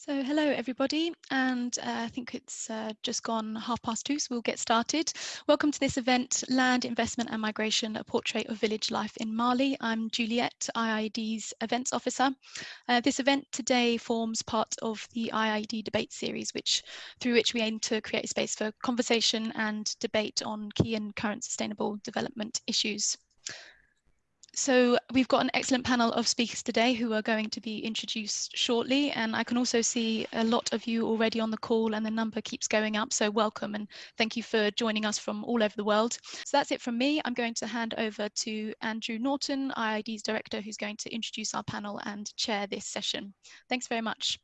So hello everybody, and uh, I think it's uh, just gone half past two, so we'll get started. Welcome to this event, Land, Investment and Migration, a portrait of village life in Mali. I'm Juliette, IIED's events officer. Uh, this event today forms part of the IIED debate series, which through which we aim to create a space for conversation and debate on key and current sustainable development issues. So we've got an excellent panel of speakers today who are going to be introduced shortly. And I can also see a lot of you already on the call and the number keeps going up. So welcome and thank you for joining us from all over the world. So that's it from me. I'm going to hand over to Andrew Norton, IIED's director, who's going to introduce our panel and chair this session. Thanks very much.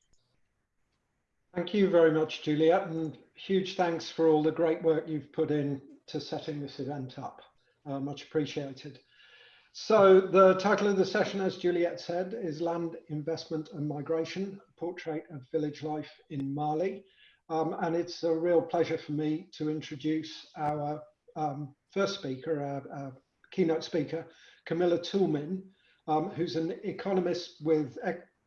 Thank you very much, Julia and huge thanks for all the great work you've put in to setting this event up. Uh, much appreciated. So the title of the session, as Juliet said, is Land Investment and Migration, Portrait of Village Life in Mali. Um, and it's a real pleasure for me to introduce our um, first speaker, our, our, keynote speaker, Camilla Toulmin, um, who's an economist with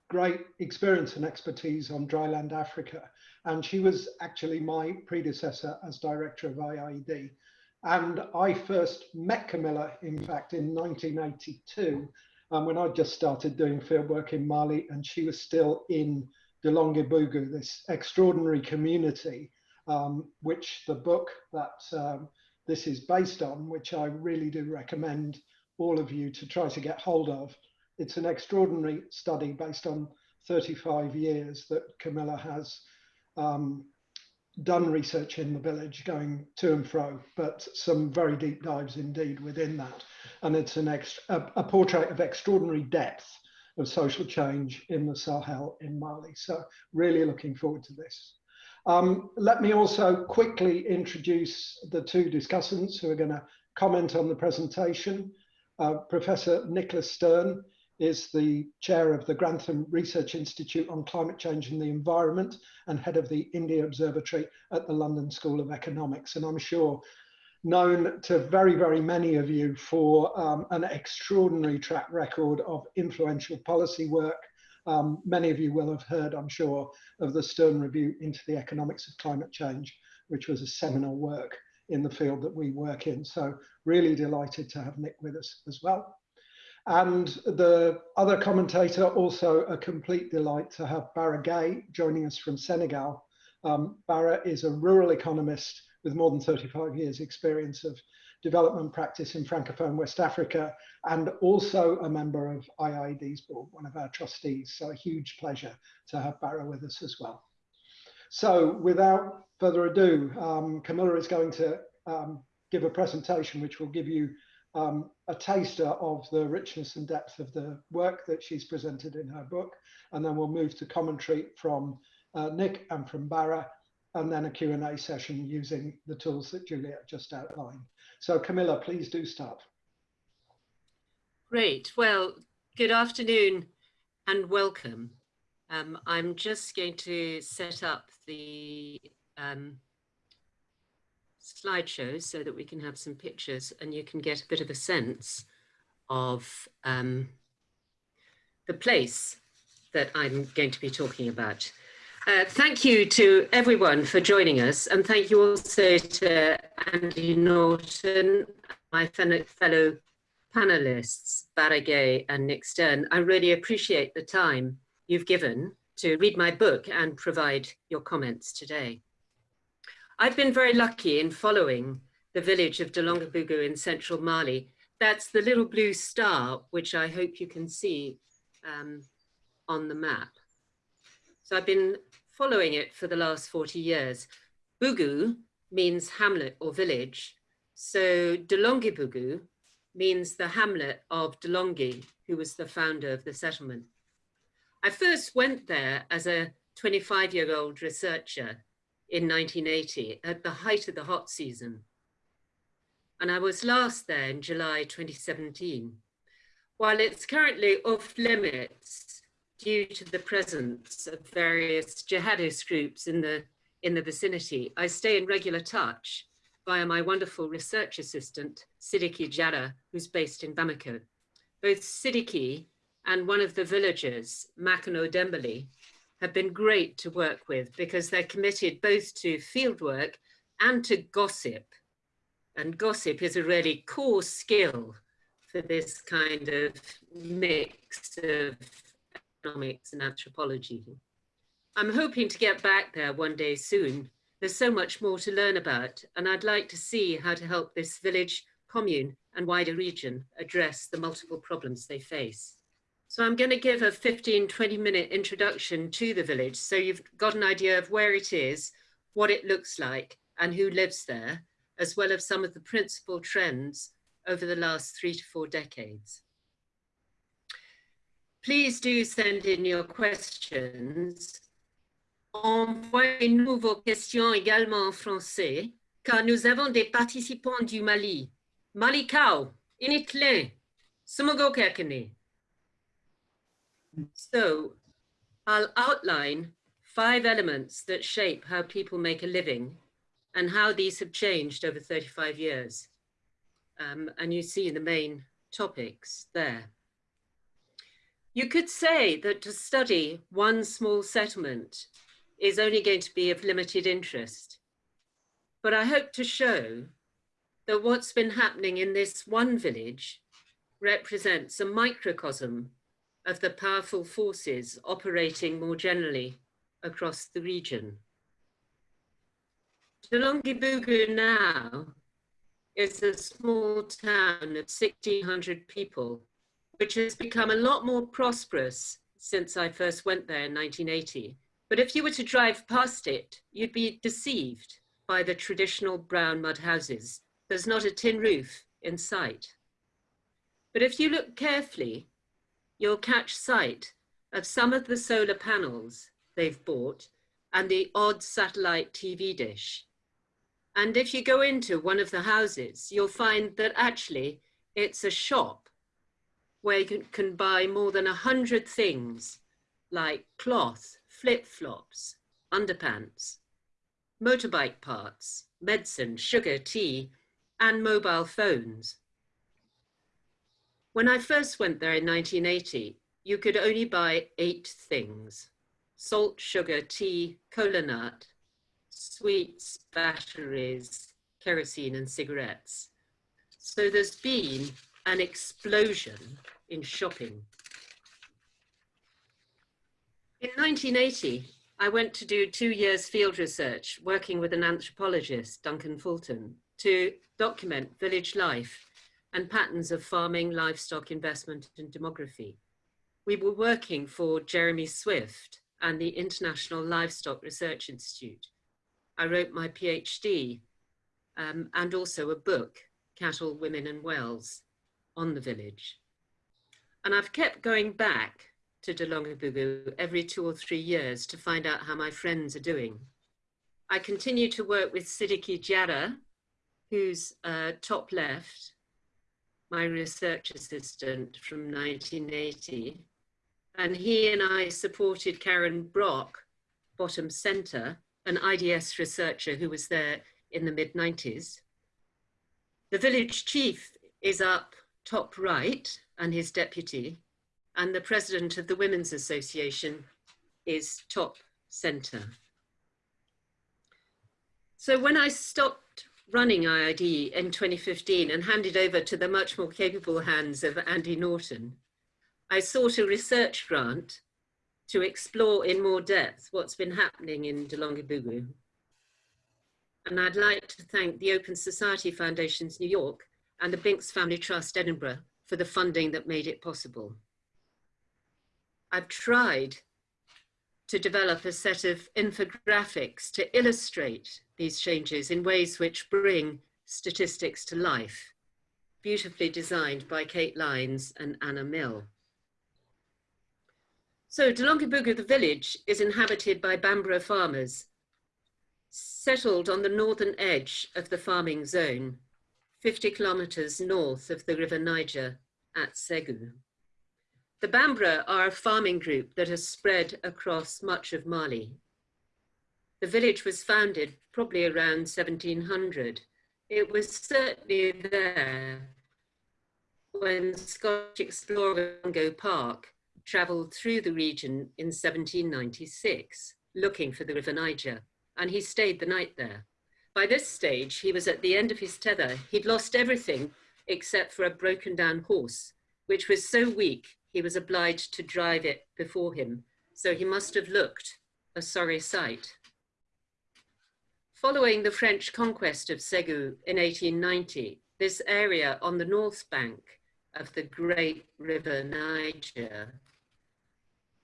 great experience and expertise on dryland Africa. And she was actually my predecessor as director of IIED. And I first met Camilla, in fact, in 1982, um, when I just started doing fieldwork in Mali, and she was still in Dlonguébougou, this extraordinary community, um, which the book that um, this is based on, which I really do recommend all of you to try to get hold of. It's an extraordinary study based on 35 years that Camilla has um, done research in the village going to and fro, but some very deep dives indeed within that. And it's an ex a, a, portrait of extraordinary depth of social change in the Sahel in Mali. So really looking forward to this. Um, let me also quickly introduce the two discussants who are going to comment on the presentation. Uh, Professor Nicholas Stern is the chair of the Grantham Research Institute on Climate Change and the Environment and head of the India Observatory at the London School of Economics. And I'm sure known to very, very many of you for um, an extraordinary track record of influential policy work. Um, many of you will have heard, I'm sure, of the Stern Review into the Economics of Climate Change, which was a seminal work in the field that we work in. So really delighted to have Nick with us as well. And the other commentator, also a complete delight to have Bara Guèye joining us from Senegal. Um, Bara is a rural economist with more than 35 years experience of development practice in Francophone West Africa and also a member of IIED's board, one of our trustees. So a huge pleasure to have Bara with us as well. So without further ado, um, Camilla is going to um, give a presentation which will give you um, a taster of the richness and depth of the work that she's presented in her book. And then we'll move to commentary from uh, Nick and from Bara, and then a Q&A session using the tools that Juliet just outlined. So Camilla, please do start. Great. Well, good afternoon and welcome. Um, I'm just going to set up the um, slideshows so that we can have some pictures and you can get a bit of a sense of um, the place that I'm going to be talking about. Uh, thank you to everyone for joining us and thank you also to Andy Norton, my fellow panelists, Bara Guèye and Nick Stern. I really appreciate the time you've given to read my book and provide your comments today. I've been very lucky in following the village of Dlonguébougou in central Mali. That's the little blue star, which I hope you can see um, on the map. So I've been following it for the last 40 years. Bougou means hamlet or village. So Dlonguébougou means the hamlet of Delongue, who was the founder of the settlement. I first went there as a 25 year old researcher in 1980 at the height of the hot season. And I was last there in July 2017. While it's currently off limits due to the presence of various jihadist groups in the, in the vicinity, I stay in regular touch via my wonderful research assistant, Sidiki Diarra, who's based in Bamako. Both Sidiki and one of the villagers, Makano Dembele, have been great to work with because they're committed both to fieldwork and to gossip. And gossip is a really core skill for this kind of mix of economics and anthropology. I'm hoping to get back there one day soon. There's so much more to learn about, and I'd like to see how to help this village, commune, and wider region address the multiple problems they face. So I'm going to give a 15, 20 minute introduction to the village so you've got an idea of where it is, what it looks like, and who lives there, as well as some of the principal trends over the last three to four decades. Please do send in your questions. Envoyez-nous vos questions également en français, car nous avons des participants du Mali. Malikau, Initlin, Sumogokekene. So I'll outline five elements that shape how people make a living and how these have changed over 35 years. Um, and you see the main topics there. You could say that to study one small settlement is only going to be of limited interest. But I hope to show that what's been happening in this one village represents a microcosm of the powerful forces operating more generally across the region. Dlonguébougou now is a small town of 1,600 people, which has become a lot more prosperous since I first went there in 1980. But if you were to drive past it, you'd be deceived by the traditional brown mud houses. There's not a tin roof in sight. But if you look carefully, you'll catch sight of some of the solar panels they've bought and the odd satellite TV dish. And if you go into one of the houses, you'll find that actually it's a shop where you can, buy more than a hundred things like cloth, flip-flops, underpants, motorbike parts, medicine, sugar, tea, and mobile phones. When I first went there in 1980, you could only buy eight things. Salt, sugar, tea, cola nut, sweets, batteries, kerosene and cigarettes. So there's been an explosion in shopping. In 1980, I went to do two years field research working with an anthropologist, Duncan Fulton, to document village life and patterns of farming, livestock investment and demography. We were working for Jeremy Swift and the International Livestock Research Institute. I wrote my PhD um, and also a book, Cattle, Women and Wells, on the village. And I've kept going back to Dlonguébougou every two or three years to find out how my friends are doing. I continue to work with Sidiki Diarra, who's uh, top left, my research assistant from 1980. And he and I supported Karen Brock, bottom center, an IDS researcher who was there in the mid 90s. The village chief is up top right and his deputy, and the president of the Women's Association is top center. So when I stopped running IIED in 2015 and handed over to the much more capable hands of Andy Norton, I sought a research grant to explore in more depth what's been happening in Dlonguébougou. And I'd like to thank the Open Society Foundations New York and the Binks Family Trust Edinburgh for the funding that made it possible. I've tried to develop a set of infographics to illustrate these changes in ways which bring statistics to life, beautifully designed by Kate Lines and Anna Mill. So Dlonguébougou, the village, is inhabited by Bambara farmers, settled on the northern edge of the farming zone, 50 kilometers north of the River Niger at Segu. The Bambara are a farming group that has spread across much of Mali. The village was founded probably around 1700. It was certainly there when Scottish explorer Mungo Park travelled through the region in 1796, looking for the River Niger, and he stayed the night there. By this stage, he was at the end of his tether. He'd lost everything except for a broken down horse, which was so weak he was obliged to drive it before him, so he must have looked a sorry sight. Following the French conquest of Segu in 1890, this area on the north bank of the great river Niger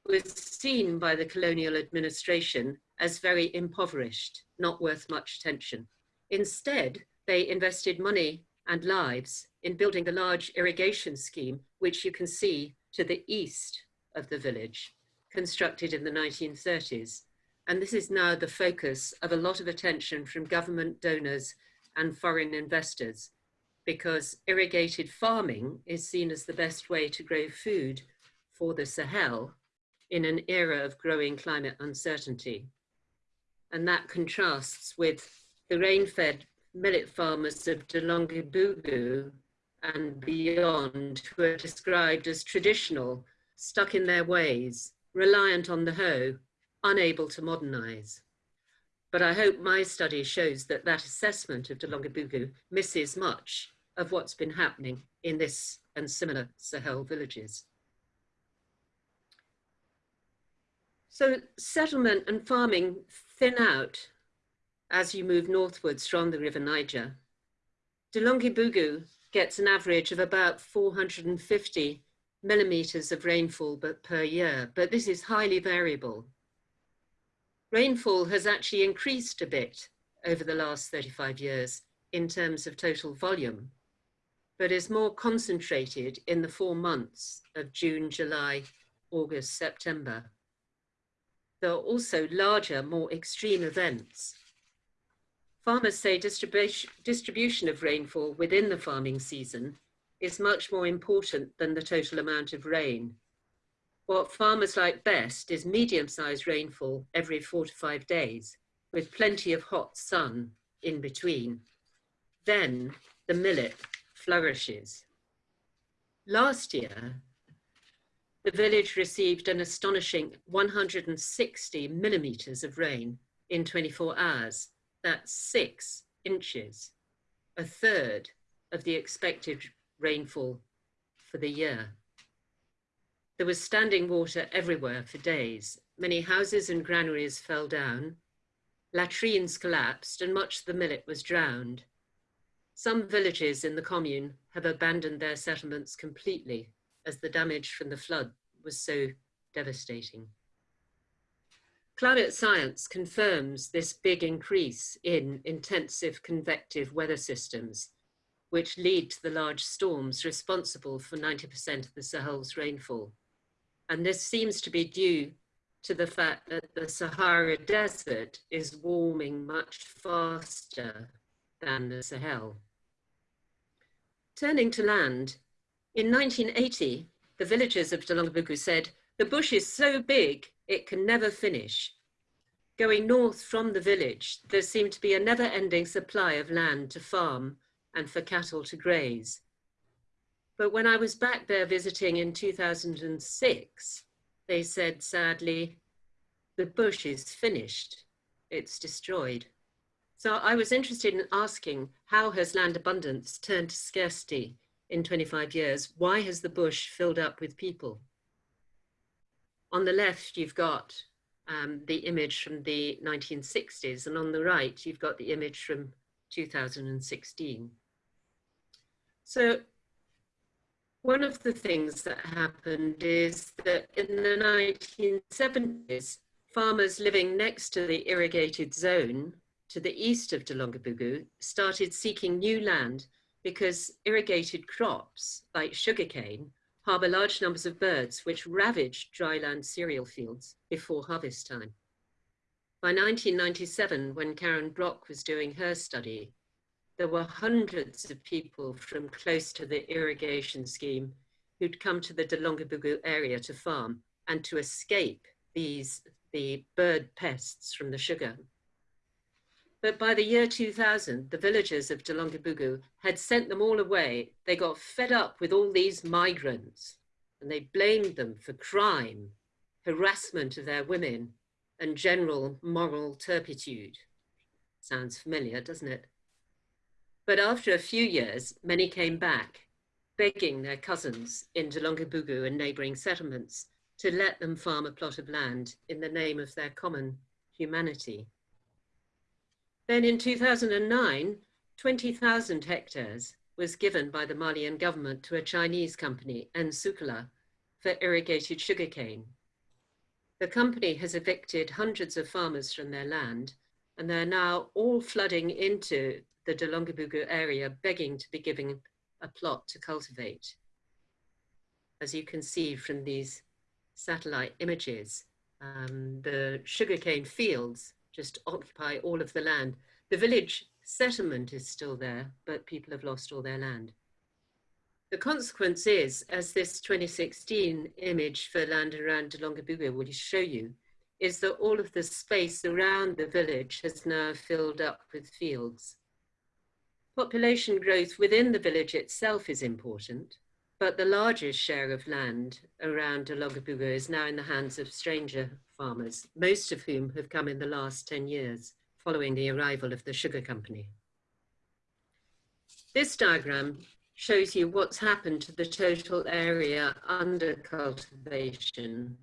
was seen by the colonial administration as very impoverished, not worth much attention. Instead, they invested money and lives in building the large irrigation scheme, which you can see to the east of the village, constructed in the 1930s. And this is now the focus of a lot of attention from government donors and foreign investors, because irrigated farming is seen as the best way to grow food for the Sahel in an era of growing climate uncertainty. And that contrasts with the rain-fed millet farmers of Dlonguébougou and beyond who are described as traditional, stuck in their ways, reliant on the hoe, unable to modernize. But I hope my study shows that that assessment of Dlonguébougou misses much of what's been happening in this and similar Sahel villages. So settlement and farming thin out as you move northwards from the River Niger. Dlonguébougou gets an average of about 450 millimeters of rainfall per year, but this is highly variable. Rainfall has actually increased a bit over the last 35 years in terms of total volume, but is more concentrated in the four months of June, July, August, September. There are also larger, more extreme events Farmers say distribution, distribution of rainfall within the farming season is much more important than the total amount of rain. What farmers like best is medium-sized rainfall every four to five days, with plenty of hot sun in between. Then the millet flourishes. Last year, the village received an astonishing 160 millimeters of rain in 24 hours, that's six inches, a third of the expected rainfall for the year. There was standing water everywhere for days. Many houses and granaries fell down, latrines collapsed, and much of the millet was drowned. Some villages in the commune have abandoned their settlements completely as the damage from the flood was so devastating. Climate science confirms this big increase in intensive convective weather systems, which lead to the large storms responsible for 90% of the Sahel's rainfall. And this seems to be due to the fact that the Sahara Desert is warming much faster than the Sahel. Turning to land, in 1980, the villagers of Dlonguébougou said, the bush is so big it can never finish. Going north from the village, there seemed to be a never ending supply of land to farm and for cattle to graze. But when I was back there visiting in 2006, they said sadly, the bush is finished, it's destroyed. So I was interested in asking, how has land abundance turned to scarcity in 25 years? Why has the bush filled up with people? On the left, you've got um, the image from the 1960s, and on the right, you've got the image from 2016. So one of the things that happened is that in the 1970s, farmers living next to the irrigated zone to the east of Dlonguébougou started seeking new land because irrigated crops like sugarcane harbour large numbers of birds which ravage dryland cereal fields before harvest time. By 1997, when Karen Brock was doing her study, there were hundreds of people from close to the irrigation scheme who'd come to the Dlonguébougou area to farm and to escape these the bird pests from the sugar but by the year 2000, the villagers of Dlonguébougou had sent them all away. They got fed up with all these migrants, and they blamed them for crime, harassment of their women, and general moral turpitude. Sounds familiar, doesn't it? But after a few years, many came back, begging their cousins in Dlonguébougou and neighboring settlements to let them farm a plot of land in the name of their common humanity. Then in 2009, 20,000 hectares was given by the Malian government to a Chinese company, Nsukala, for irrigated sugarcane. The company has evicted hundreds of farmers from their land, and they're now all flooding into the Dlonguébougou area, begging to be given a plot to cultivate. As you can see from these satellite images, um, the sugarcane fields just occupy all of the land. The village settlement is still there, but people have lost all their land. The consequence is, as this 2016 image for land around Dlonguébougou will show you, is that all of the space around the village has now filled up with fields. Population growth within the village itself is important, but the largest share of land around Dlonguébougou is now in the hands of stranger farmers, most of whom have come in the last 10 years following the arrival of the sugar company. This diagram shows you what's happened to the total area under cultivation,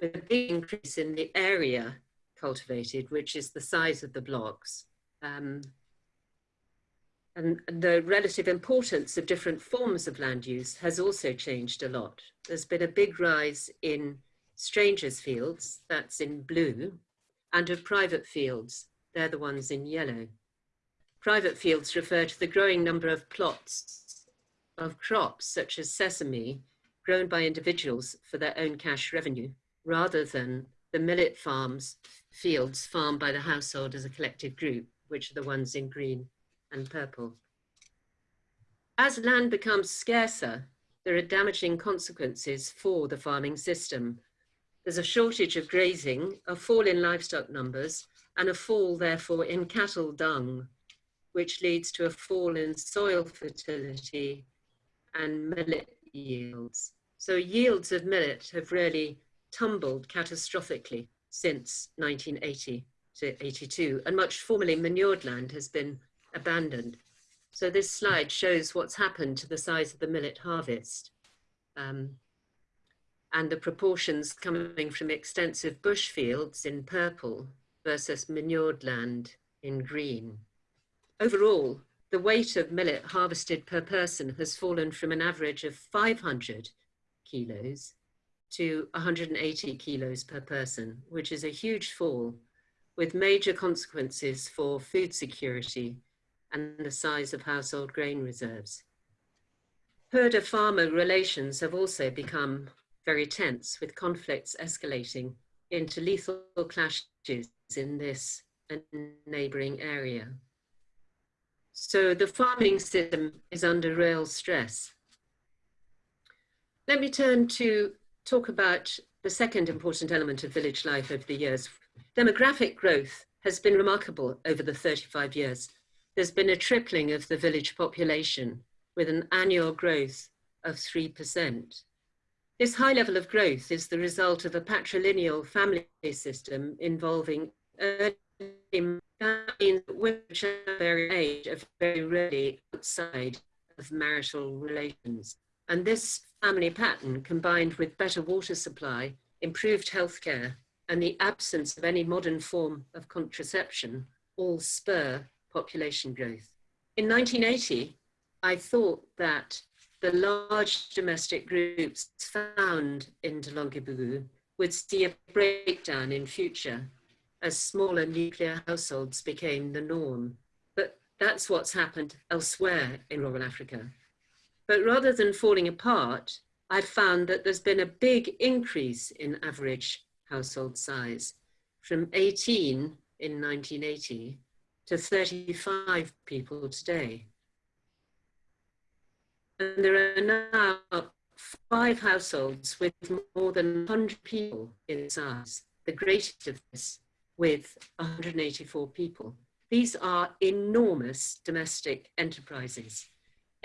with a big increase in the area cultivated, which is the size of the blocks. Um, and the relative importance of different forms of land use has also changed a lot. There's been a big rise in strangers' fields, that's in blue, and of private fields, they're the ones in yellow. Private fields refer to the growing number of plots of crops such as sesame grown by individuals for their own cash revenue, rather than the millet farms, fields farmed by the household as a collective group, which are the ones in green and purple. As land becomes scarcer, there are damaging consequences for the farming system. There's a shortage of grazing, a fall in livestock numbers, and a fall, therefore, in cattle dung, which leads to a fall in soil fertility and millet yields. So yields of millet have really tumbled catastrophically since 1980 to 82, and much formerly manured land has been abandoned. So this slide shows what's happened to the size of the millet harvest um, and the proportions coming from extensive bush fields in purple versus manured land in green. Overall, the weight of millet harvested per person has fallen from an average of 500 kilos to 180 kilos per person, which is a huge fall with major consequences for food security and the size of household grain reserves. Herder-farmer relations have also become very tense with conflicts escalating into lethal clashes in this and neighbouring area. So the farming system is under real stress. Let me turn to talk about the second important element of village life over the years. Demographic growth has been remarkable over the 35 years there's been a tripling of the village population with an annual growth of 3%. This high level of growth is the result of a patrilineal family system involving early that means women very age are very rarely outside of marital relations. And this family pattern combined with better water supply, improved healthcare, and the absence of any modern form of contraception all spur population growth. In 1980, I thought that the large domestic groups found in Dlonguébougou would see a breakdown in future as smaller nuclear households became the norm. But that's what's happened elsewhere in rural Africa. But rather than falling apart, I've found that there's been a big increase in average household size from 18 in 1980 to 35 people today. And there are now five households with more than 100 people in size, the greatest of this with 184 people. These are enormous domestic enterprises.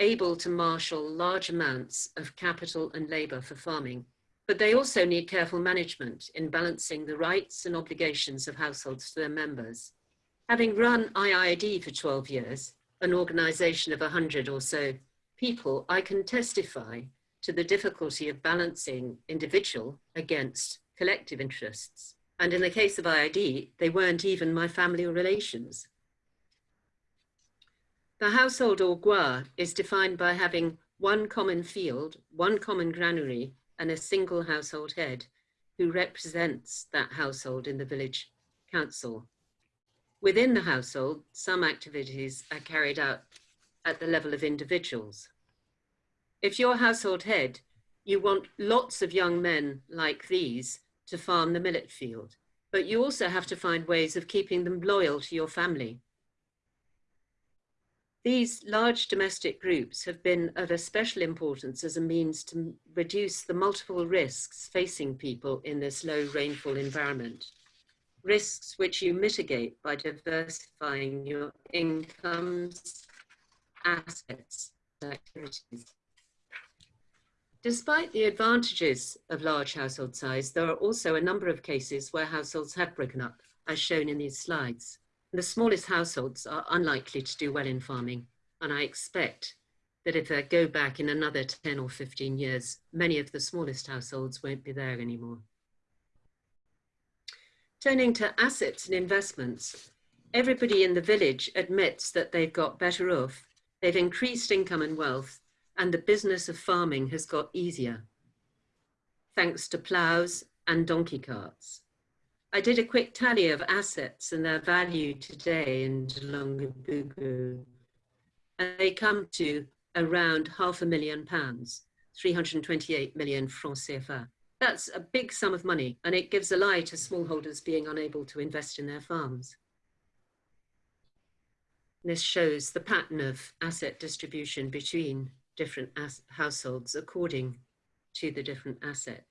able to marshal large amounts of capital and labor for farming, but they also need careful management in balancing the rights and obligations of households to their members. Having run IIED for 12 years, an organization of 100 or so people, I can testify to the difficulty of balancing individual against collective interests. And in the case of IIED, they weren't even my family or relations. The household or gwa is defined by having one common field, one common granary, and a single household head who represents that household in the village council. Within the household, some activities are carried out at the level of individuals. If you're household head, you want lots of young men like these to farm the millet field, but you also have to find ways of keeping them loyal to your family. These large domestic groups have been of especial importance as a means to reduce the multiple risks facing people in this low rainfall environment. Risks which you mitigate by diversifying your incomes, assets, and activities. Despite the advantages of large household size, there are also a number of cases where households have broken up, as shown in these slides. The smallest households are unlikely to do well in farming, and I expect that if I go back in another 10 or 15 years, many of the smallest households won't be there anymore. Turning to assets and investments, everybody in the village admits that they've got better off, they've increased income and wealth, and the business of farming has got easier, thanks to ploughs and donkey carts. I did a quick tally of assets and their value today in Dlonguébougou, and they come to around half a million pounds, 328 million francs CFA. That's a big sum of money, and it gives a lie to smallholders being unable to invest in their farms. This shows the pattern of asset distribution between different households according to the different asset.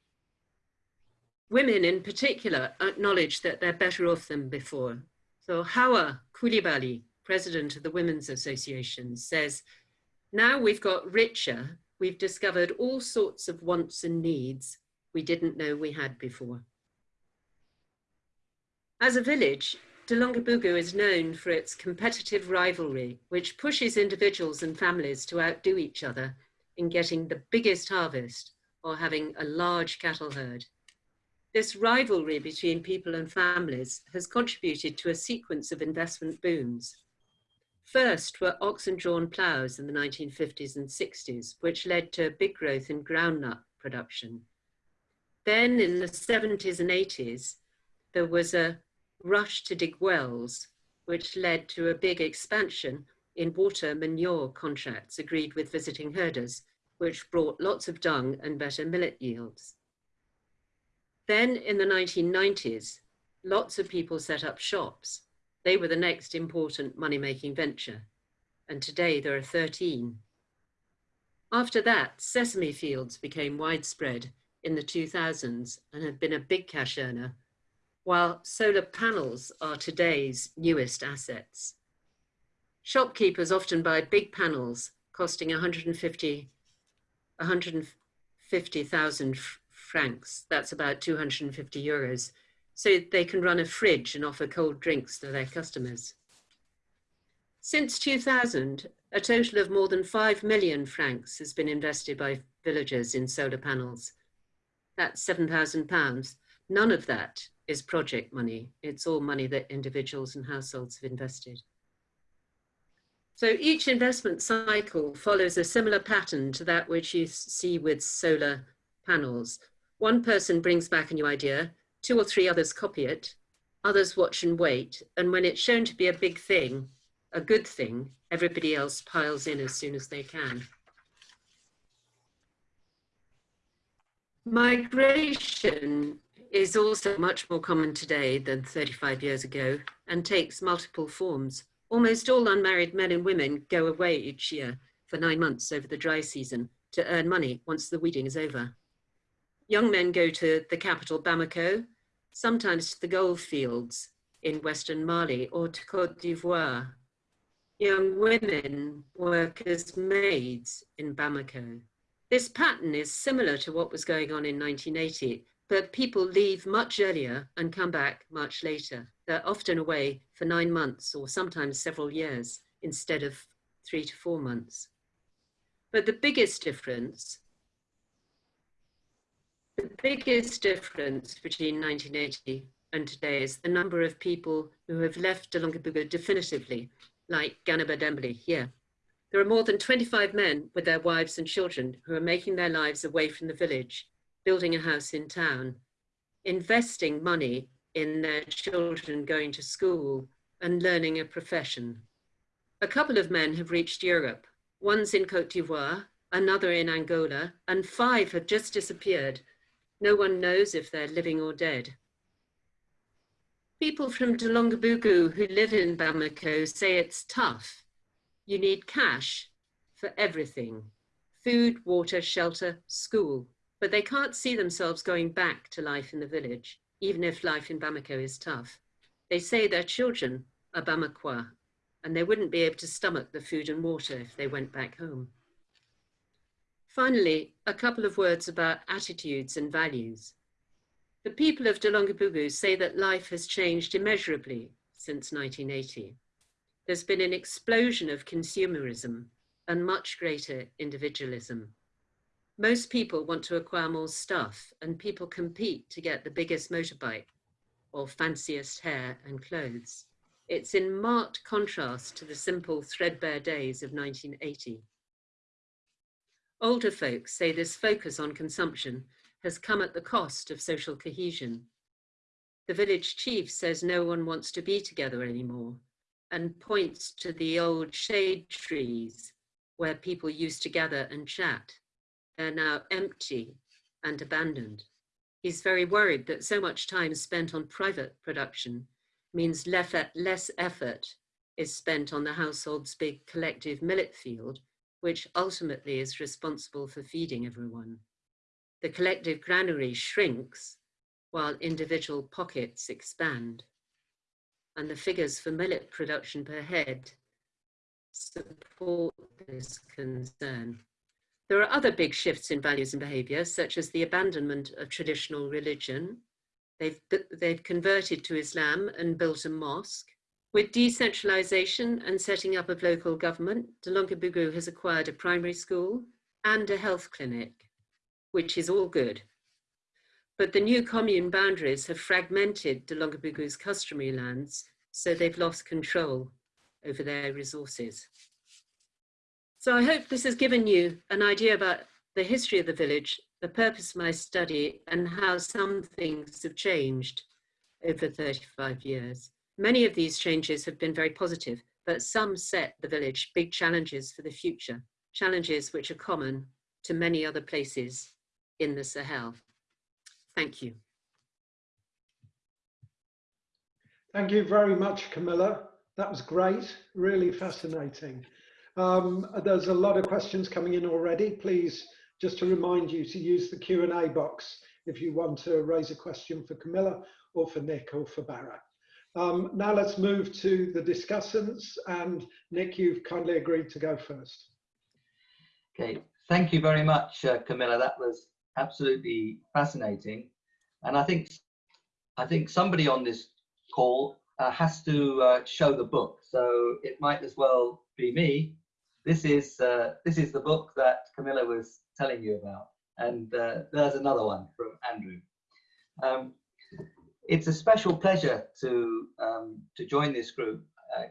Women in particular acknowledge that they're better off than before. So Hawa Coulibaly, president of the Women's Association, says, now we've got richer, we've discovered all sorts of wants and needs we didn't know we had before. As a village, Dlonguébougou is known for its competitive rivalry, which pushes individuals and families to outdo each other in getting the biggest harvest or having a large cattle herd. This rivalry between people and families has contributed to a sequence of investment booms. First were oxen-drawn ploughs in the 1950s and 60s, which led to big growth in groundnut production. Then in the 70s and 80s, there was a rush to dig wells, which led to a big expansion in water manure contracts agreed with visiting herders, which brought lots of dung and better millet yields. Then in the 1990s, lots of people set up shops. They were the next important money-making venture. And today there are 13. After that, sesame fields became widespread in the 2000s and have been a big cash earner, while solar panels are today's newest assets. Shopkeepers often buy big panels costing 150, 150,000 francs, that's about 250 euros, so they can run a fridge and offer cold drinks to their customers. Since 2000, a total of more than 5 million francs has been invested by villagers in solar panels. That's 7,000 pounds. None of that is project money. It's all money that individuals and households have invested. So each investment cycle follows a similar pattern to that which you see with solar panels. One person brings back a new idea, two or three others copy it, others watch and wait, and when it's shown to be a big thing, a good thing, everybody else piles in as soon as they can. Migration is also much more common today than 35 years ago and takes multiple forms. Almost all unmarried men and women go away each year for nine months over the dry season to earn money once the weeding is over. Young men go to the capital Bamako, sometimes to the gold fields in Western Mali or to Cote d'Ivoire. young women work as maids in Bamako. This pattern is similar to what was going on in 1980, but people leave much earlier and come back much later. They're often away for nine months or sometimes several years instead of three to four months. But the biggest difference, the biggest difference between 1980 and today is the number of people who have left Dlonguébougou definitively, like Ganaba Dembele here. There are more than 25 men with their wives and children who are making their lives away from the village, building a house in town, investing money in their children going to school and learning a profession. A couple of men have reached Europe. One's in Cote d'Ivoire, another in Angola, and five have just disappeared. No one knows if they're living or dead. People from Dlonguébougou who live in Bamako say it's tough. You need cash for everything, food, water, shelter, school, but they can't see themselves going back to life in the village, even if life in Bamako is tough. They say their children are Bamakois, and they wouldn't be able to stomach the food and water if they went back home. Finally, a couple of words about attitudes and values. The people of Dlonguébougou say that life has changed immeasurably since 1980. There's been an explosion of consumerism and much greater individualism. Most people want to acquire more stuff and people compete to get the biggest motorbike or fanciest hair and clothes. It's in marked contrast to the simple threadbare days of 1980. Older folks say this focus on consumption has come at the cost of social cohesion. The village chief says no one wants to be together anymore and points to the old shade trees where people used to gather and chat. They're now empty and abandoned. He's very worried that so much time spent on private production means less effort is spent on the household's big collective millet field, which ultimately is responsible for feeding everyone the collective granary shrinks while individual pockets expand. And the figures for millet production per head support this concern. There are other big shifts in values and behavior, such as the abandonment of traditional religion. They've, they've converted to Islam and built a mosque. With decentralization and setting up of local government, Dlonguébougou has acquired a primary school and a health clinic which is all good. But the new commune boundaries have fragmented Dlonguébougou's customary lands, so they've lost control over their resources. So I hope this has given you an idea about the history of the village, the purpose of my study, and how some things have changed over 35 years. Many of these changes have been very positive, but some set the village big challenges for the future, challenges which are common to many other places in the Sahel. Thank you. Thank you very much, Camilla. That was great, really fascinating. Um, there's a lot of questions coming in already. Please, just to remind you to use the Q&A box if you want to raise a question for Camilla or for Nick or for Bara. Um, now let's move to the discussants and Nick, you've kindly agreed to go first. Okay, thank you very much, uh, Camilla. That was absolutely fascinating. And I think I think somebody on this call uh, has to uh, show the book. So it might as well be me. This is uh, this is the book that Camilla was telling you about, and uh, there's another one from Andrew. Um, it's a special pleasure to um, to join this group. Uh,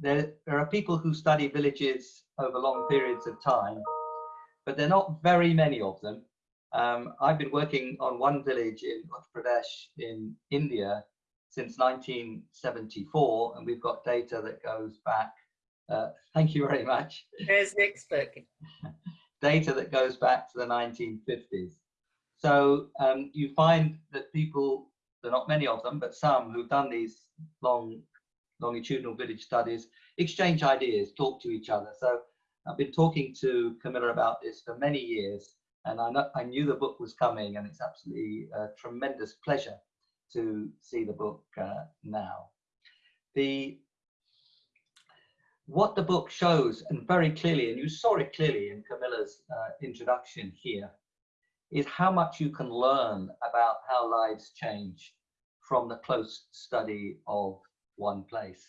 there, there are people who study villages over long periods of time, but there are not very many of them. Um, I've been working on one village in Uttar Pradesh in India since 1974, and we've got data that goes back. Uh, thank you very much. There's Nick book. data that goes back to the 1950s. So um, you find that people, there are not many of them, but some who've done these long longitudinal village studies, exchange ideas, talk to each other. So I've been talking to Camilla about this for many years, and I, know, I knew the book was coming, and it's absolutely a tremendous pleasure to see the book uh, now. The what the book shows, and very clearly, and you saw it clearly in Camilla's uh, introduction here, is how much you can learn about how lives change from the close study of one place.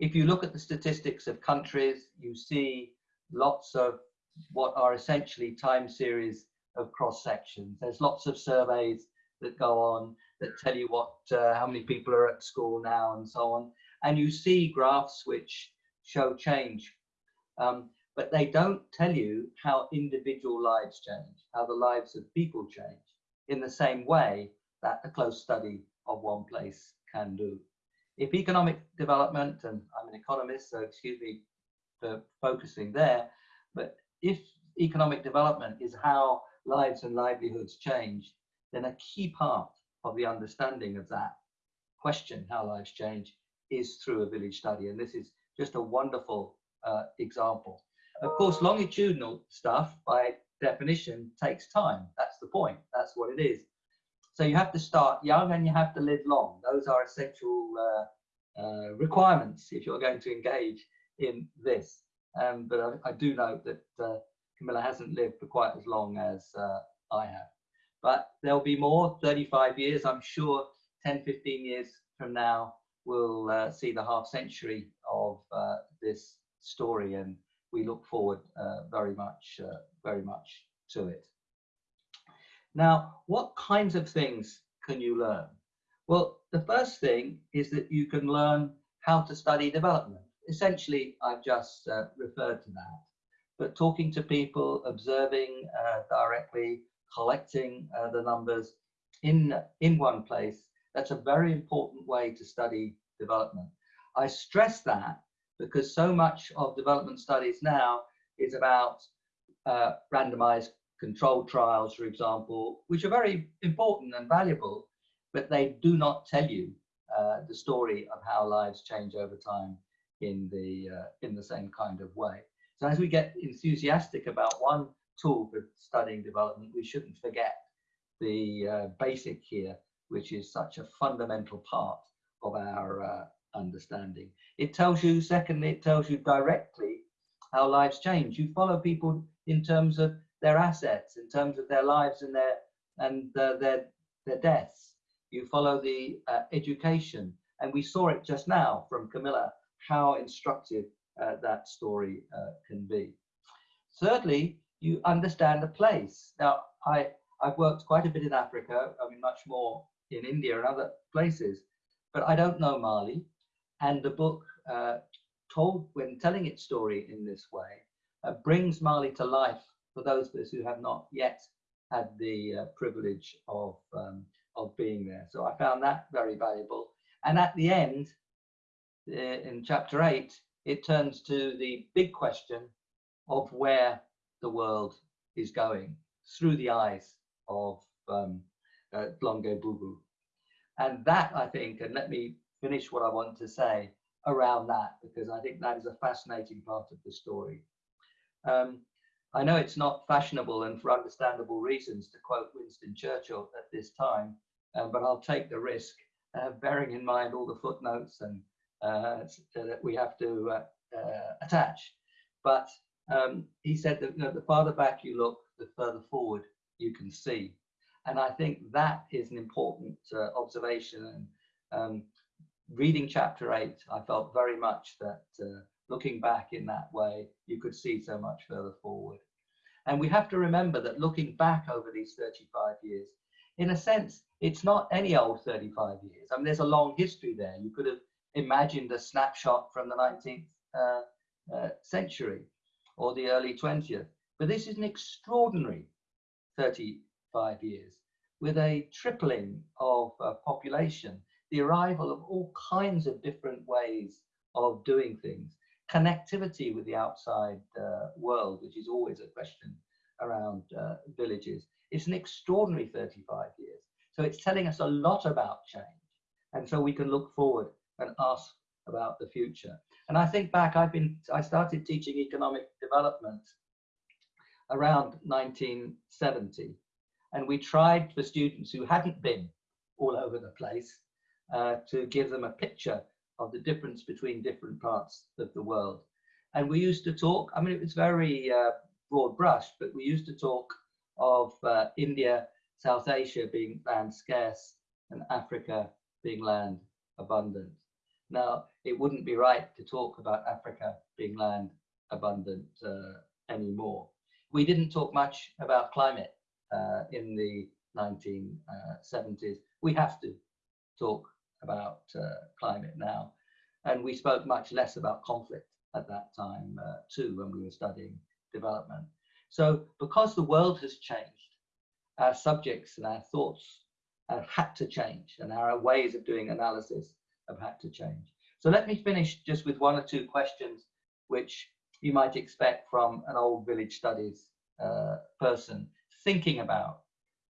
If you look at the statistics of countries, you see lots of what are essentially time series of cross sections. There's lots of surveys that go on that tell you what uh, how many people are at school now and so on. And you see graphs which show change. Um, but they don't tell you how individual lives change, how the lives of people change in the same way that a close study of one place can do. If economic development, and I'm an economist, so excuse me for focusing there, but if economic development is how lives and livelihoods change, then a key part of the understanding of that question, how lives change, is through a village study. And this is just a wonderful uh, example. Of course, longitudinal stuff by definition takes time. That's the point. That's what it is. So you have to start young and you have to live long. Those are essential uh, uh, requirements if you're going to engage in this. Um, but I, I, do note that uh, Camilla hasn't lived for quite as long as uh, I have. But there'll be more, 35 years, I'm sure 10, 15 years from now, we'll uh, see the half century of uh, this story and we look forward uh, very much, uh, very much to it. Now, what kinds of things can you learn? Well, the first thing is that you can learn how to study development. Essentially, I've just uh, referred to that. But talking to people, observing uh, directly, collecting the numbers in, in one place, that's a very important way to study development. I stress that because so much of development studies now is about uh, randomized controlled trials, for example, which are very important and valuable, but they do not tell you uh, the story of how lives change over time in the uh, in the same kind of way. So as we get enthusiastic about one tool for studying development, we shouldn't forget the uh, basic here, which is such a fundamental part of our uh, understanding. It tells you, secondly, it tells you directly how lives change. You follow people in terms of their assets, in terms of their lives and their and uh, their their deaths. You follow the uh, education, and we saw it just now from Camilla how instructive uh, that story uh, can be. Thirdly, you understand the place. Now, I I've worked quite a bit in Africa. I mean, much more in India and other places, but I don't know Mali. And the book, uh, told when telling its story in this way, uh, brings Mali to life for those of us who have not yet had the uh, privilege of, um, of being there. So I found that very valuable. And at the end, uh, in chapter eight, it turns to the big question of where the world is going through the eyes of um, uh, Dlonguébougou. And that, I think, and let me finish what I want to say around that because I think that is a fascinating part of the story. Um, I know it's not fashionable and for understandable reasons to quote Winston Churchill at this time, um, but I'll take the risk, uh, bearing in mind all the footnotes and uh, that we have to uh, uh, attach. But um, he said that you know, the farther back you look, the further forward you can see. And I think that is an important uh, observation. And um, reading chapter eight, I felt very much that uh, looking back in that way, you could see so much further forward. And we have to remember that looking back over these 35 years, in a sense, it's not any old 35 years. I mean, there's a long history there. You could have imagined a snapshot from the 19th uh, uh, century or the early 20th. But this is an extraordinary 35 years with a tripling of uh, population the arrival of all kinds of different ways of doing things, connectivity with the outside uh, world, which is always a question around uh, villages. It's an extraordinary 35 years. So it's telling us a lot about change. And so we can look forward and ask about the future. And I think back, I've been, I started teaching economic development around 1970. And we tried for students who hadn't been all over the place uh, to give them a picture of the difference between different parts of the world. And we used to talk, I mean, it was very uh, broad brushed, but we used to talk of uh, India, South Asia being land scarce and Africa being land abundant. Now, it wouldn't be right to talk about Africa being land abundant uh, anymore. We didn't talk much about climate uh, in the 1970s. We have to talk about uh, climate now. And we spoke much less about conflict at that time uh, too when we were studying development. So because the world has changed, our subjects and our thoughts have had to change and our ways of doing analysis have had to change. So let me finish just with one or two questions which you might expect from an old village studies uh, person thinking about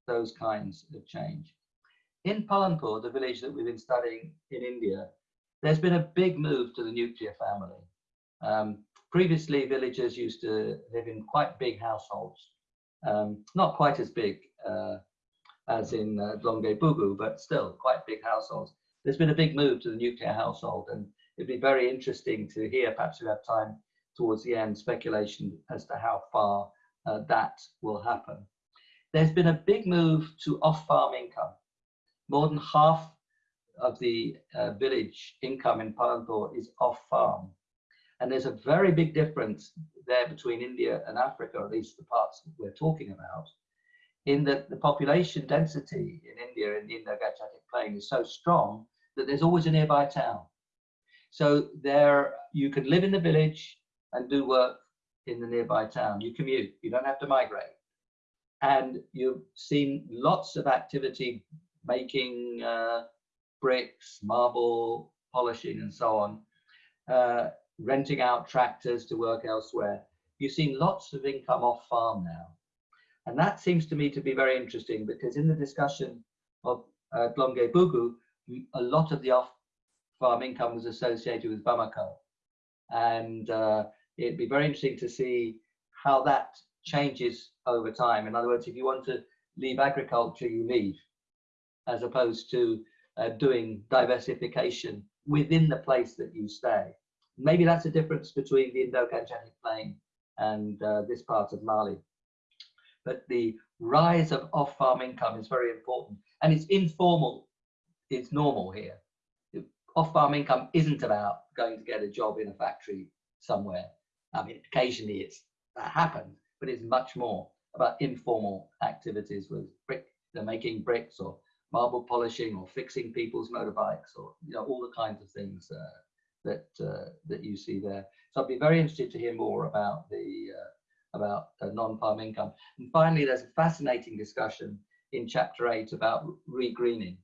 those kinds of change. In Palanpur, the village that we've been studying in India, there's been a big move to the nuclear family. Um, previously, villagers used to live in quite big households, um, not quite as big uh, as in uh, Bugu, but still quite big households. There's been a big move to the nuclear household, and it'd be very interesting to hear, perhaps we have time towards the end, speculation as to how far uh, that will happen. There's been a big move to off-farm income. More than half of the uh, village income in Palanpur is off-farm. And there's a very big difference there between India and Africa, at least the parts we're talking about, in that the population density in India in the Indo-Gangetic Plain is so strong that there's always a nearby town. So there you can live in the village and do work in the nearby town. You commute, you don't have to migrate. And you've seen lots of activity making uh, bricks, marble, polishing, and so on, uh, renting out tractors to work elsewhere. You've seen lots of income off farm now. And that seems to me to be very interesting because in the discussion of uh, Dlonguébougou, a lot of the off farm income was associated with Bamako. And uh, it'd be very interesting to see how that changes over time. In other words, if you want to leave agriculture, you leave, as opposed to uh, doing diversification within the place that you stay. Maybe that's a difference between the Indo-Gangetic Plain and uh, this part of Mali. But the rise of off-farm income is very important and it's informal, it's normal here. Off-farm income isn't about going to get a job in a factory somewhere. I mean, occasionally it's that happens, but it's much more about informal activities with brick, they're making bricks or marble polishing or fixing people's motorbikes or you know all the kinds of things uh, that uh, that you see there. So I'd be very interested to hear more about the uh, about non-farm income. And finally, there's a fascinating discussion in chapter eight about regreening.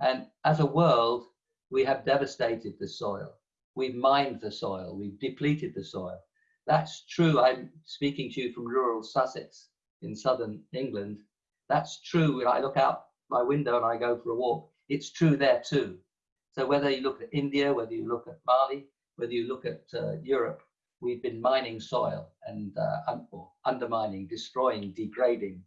And as a world, we have devastated the soil. We've mined the soil. We've depleted the soil. That's true. I'm speaking to you from rural Sussex in southern England. That's true when I look out my window and I go for a walk. It's true there too. So whether you look at India, whether you look at Mali, whether you look at uh, Europe, we've been mining soil and uh, un undermining, destroying, degrading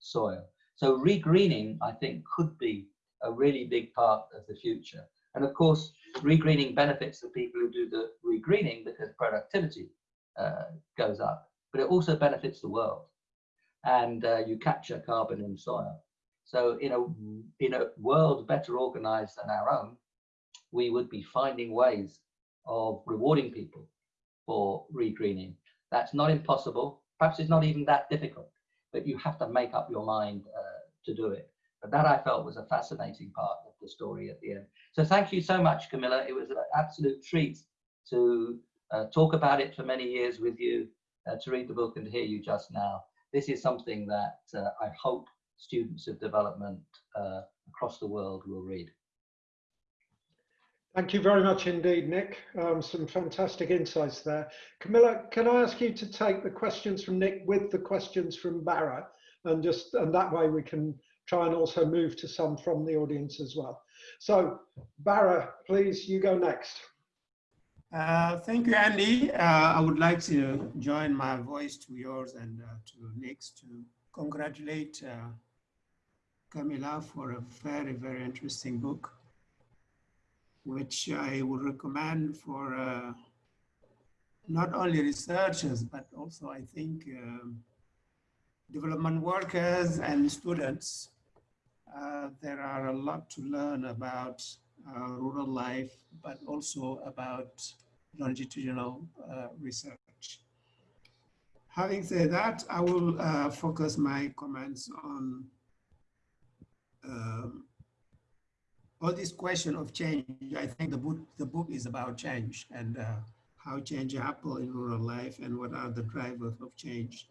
soil. So regreening, I think, could be a really big part of the future. And of course, regreening benefits the people who do the regreening because productivity uh, goes up, but it also benefits the world. And uh, you capture carbon in soil. So in a, in a world better organized than our own, we would be finding ways of rewarding people for regreening. That's not impossible. Perhaps it's not even that difficult, but you have to make up your mind uh, to do it. But that I felt was a fascinating part of the story at the end. So thank you so much, Camilla. It was an absolute treat to talk about it for many years with you, uh, to read the book and hear you just now. This is something that uh, I hope students of development uh, across the world will read. Thank you very much indeed, Nick. Um, some fantastic insights there. Camilla, can I ask you to take the questions from Nick with the questions from Bara and just and that way we can try and also move to some from the audience as well. So Bara, please, you go next. Uh, thank you, Andy. Uh, I would like to join my voice to yours and uh, to Nick's to congratulate uh, Camilla for a very, very interesting book, which I would recommend for uh, not only researchers, but also I think um, development workers and students, there are a lot to learn about uh, rural life, but also about longitudinal uh, research. Having said that, I will uh, focus my comments on um, all this question of change. I think the book, the book is about change and uh, how change happens in rural life and what are the drivers of change.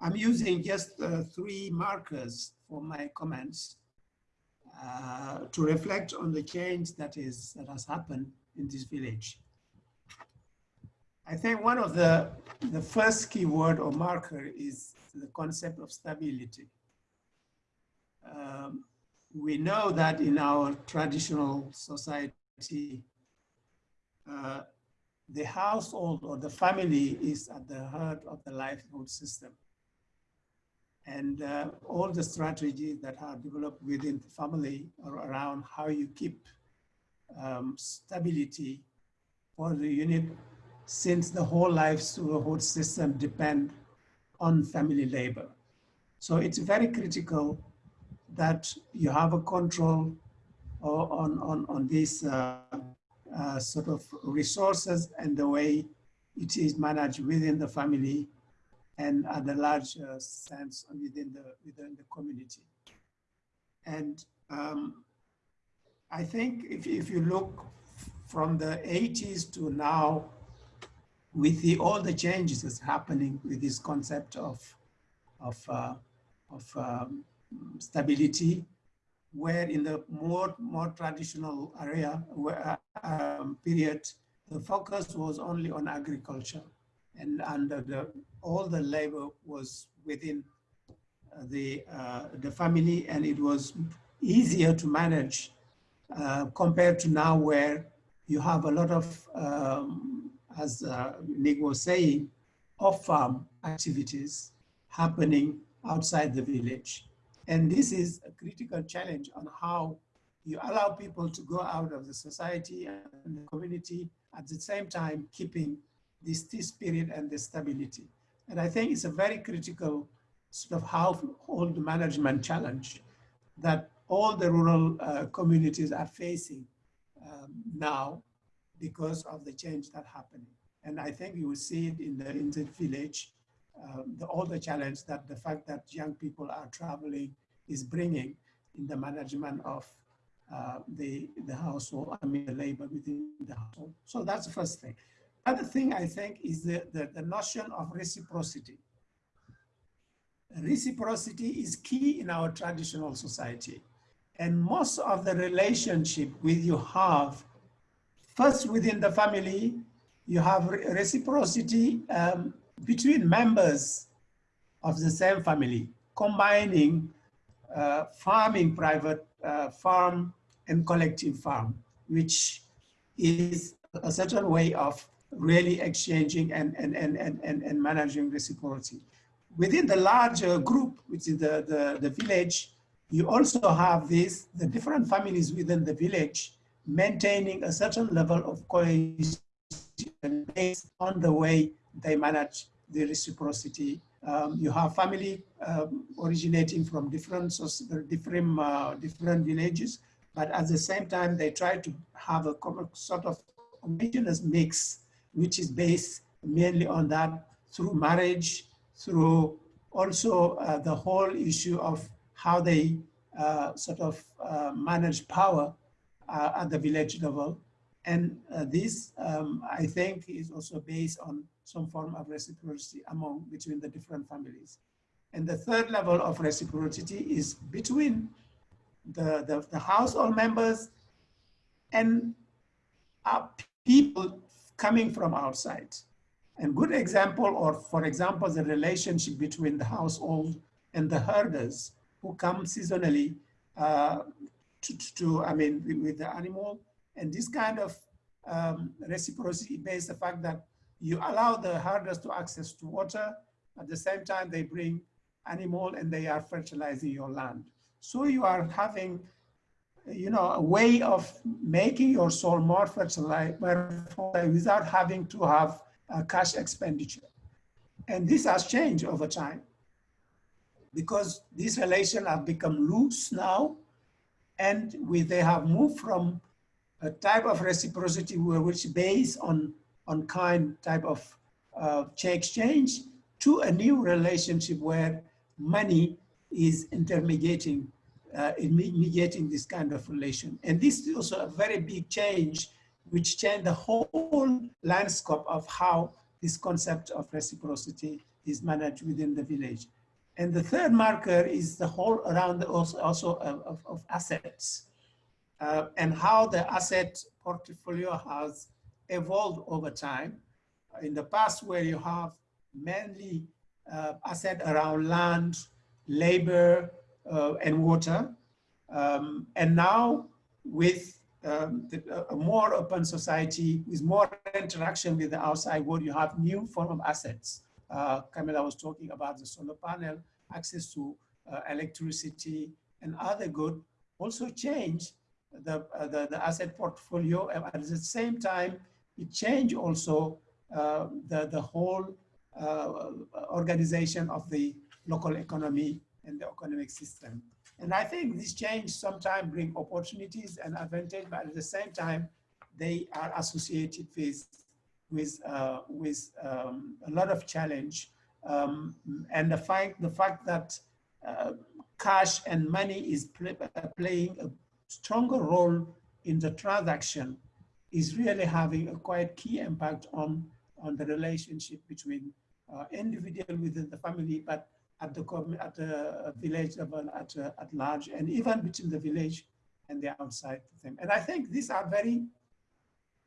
I'm using just uh, three markers for my comments uh, to reflect on the change that is that has happened in this village. I think one of the, the first keyword or marker is the concept of stability. Um, we know that in our traditional society, uh, the household or the family is at the heart of the livelihood system. And uh, all the strategies that are developed within the family or around how you keep um, stability for the unit since the whole livelihood system depend on family labor. So it's very critical that you have a control on, on, on these uh, uh, sort of resources and the way it is managed within the family and at a large uh, sense within the, within the community. And um, I think if, if you look from the 80s to now, with the, all the changes that's happening with this concept of, of, uh, of um, stability, where in the more, more traditional area where, um, period, the focus was only on agriculture and, and the, all the labor was within uh, the, uh, the family and it was easier to manage uh, compared to now where you have a lot of, um, as uh, Nick was saying, off-farm activities happening outside the village. And this is a critical challenge on how you allow people to go out of the society and the community at the same time keeping this, this spirit and the stability. And I think it's a very critical sort of household management challenge that all the rural uh, communities are facing um, now because of the change that happened. And I think you will see it in the, in the village um, the challenge that the fact that young people are traveling is bringing in the management of uh, the, the household, I mean the labor within the household. So that's the first thing. Other thing I think is the, the, the notion of reciprocity. Reciprocity is key in our traditional society. And most of the relationship with you have, first within the family, you have reciprocity um, between members of the same family, combining uh, farming private uh, farm and collective farm, which is a certain way of really exchanging and, and, and, and, and, and managing reciprocity. Within the larger group, which is the, the, the village, you also have this, the different families within the village maintaining a certain level of cohesion based on the way they manage the reciprocity. Um, you have family um, originating from different, different, uh, different villages, but at the same time, they try to have a sort of homogeneous mix, which is based mainly on that through marriage, through also uh, the whole issue of how they uh, sort of uh, manage power uh, at the village level. And uh, this, um, I think, is also based on some form of reciprocity among between the different families. And the third level of reciprocity is between the, the, the household members and uh, people coming from outside. And good example, or for example, the relationship between the household and the herders who come seasonally uh, to, to, I mean, with the animal. And this kind of um, reciprocity based the fact that you allow the herders to access to water, at the same time they bring animal and they are fertilizing your land. So you are having, you know, a way of making your soil more fertile without having to have uh, cash expenditure. And this has changed over time because these relations have become loose now and we, they have moved from a type of reciprocity which based on, on kind type of uh, exchange to a new relationship where money is intermediating, uh, mediating this kind of relation. And this is also a very big change which changed the whole landscape of how this concept of reciprocity is managed within the village. And the third marker is the whole around also, also of, of assets uh, and how the asset portfolio has evolved over time. In the past where you have mainly uh, asset around land, labor, uh, and water. Um, and now with um, the, a more open society, with more interaction with the outside world, you have new form of assets. Uh, Camilla was talking about the solar panel, access to uh, electricity and other good also change the, uh, the, the, asset portfolio. And At the same time, it changed also uh, the, the whole uh, organization of the local economy and the economic system. And I think this change sometimes bring opportunities and advantage, but at the same time, they are associated with with uh, with um, a lot of challenge. Um, and the fact the fact that uh, cash and money is play, uh, playing a stronger role in the transaction is really having a quite key impact on on the relationship between uh, individual within the family, but at the at the village level at uh, at large, and even between the village and the outside them. And I think these are very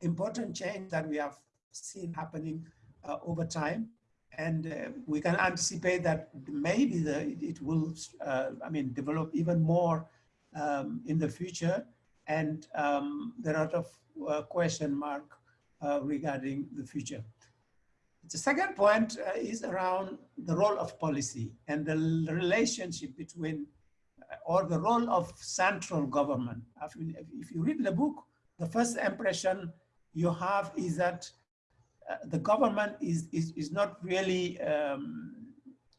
important change that we have seen happening uh, over time. And uh, we can anticipate that maybe the, it will, uh, I mean, develop even more um, in the future. And um, there are a lot of uh, question mark uh, regarding the future. The second point uh, is around the role of policy and the relationship between, uh, or the role of central government. If you read the book, the first impression you have is that uh, the government is, is, is not really, um,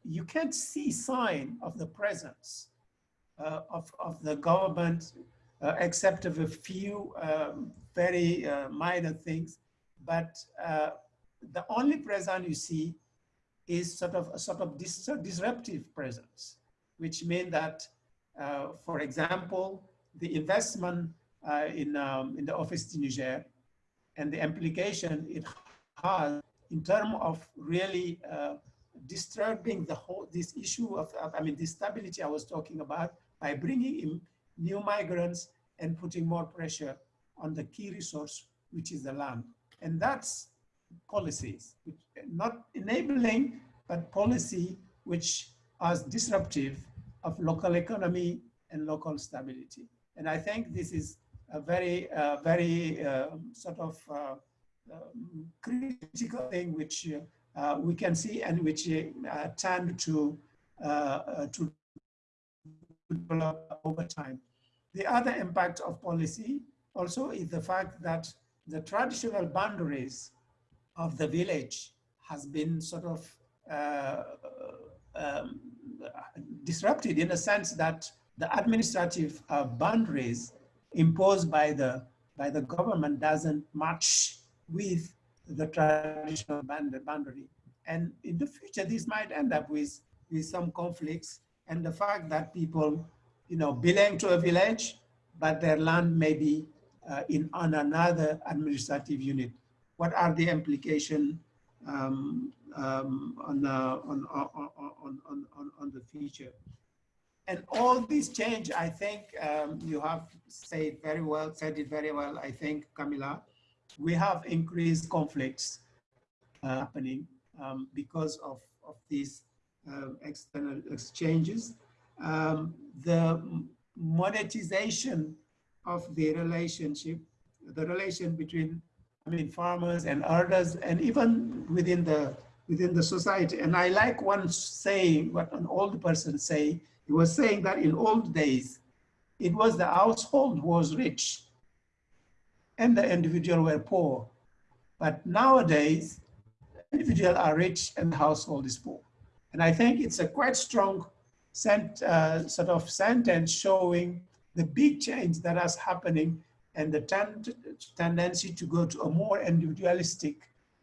you can't see sign of the presence uh, of, of the government uh, except of a few um, very uh, minor things. But the only presence you see is sort of a sort of dis disruptive presence, which means that, uh, for example, the investment uh, in, um, in the office in Niger and the implication it has in terms of really uh, disturbing the whole, this issue of, of, I mean, the stability I was talking about by bringing in new migrants and putting more pressure on the key resource, which is the land. And that's policies, which not enabling, but policy which are disruptive of local economy and local stability. And I think this is a very, uh, very uh, sort of uh, um, critical thing which uh, we can see and which uh, tend to, uh, to develop over time. The other impact of policy also is the fact that the traditional boundaries of the village has been sort of uh, um, disrupted in a sense that the administrative uh, boundaries imposed by the by the government doesn't match with the traditional boundary. And in the future, this might end up with, with some conflicts and the fact that people, you know, belong to a village, but their land may be uh, in on another administrative unit what are the implications um, um, on, uh, on, on, on, on, on, the future. And all these change, I think um, you have said very well, said it very well, I think, Camilla. We have increased conflicts uh, happening um, because of, of these uh, external exchanges. Um, the monetization of the relationship, the relation between I mean, farmers and others, and even within the within the society. And I like one saying, what an old person say, he was saying that in old days, it was the household was rich and the individual were poor. But nowadays, individual are rich and the household is poor. And I think it's a quite strong sent, uh, sort of sentence showing the big change that is happening and the tend tendency to go to a more individualistic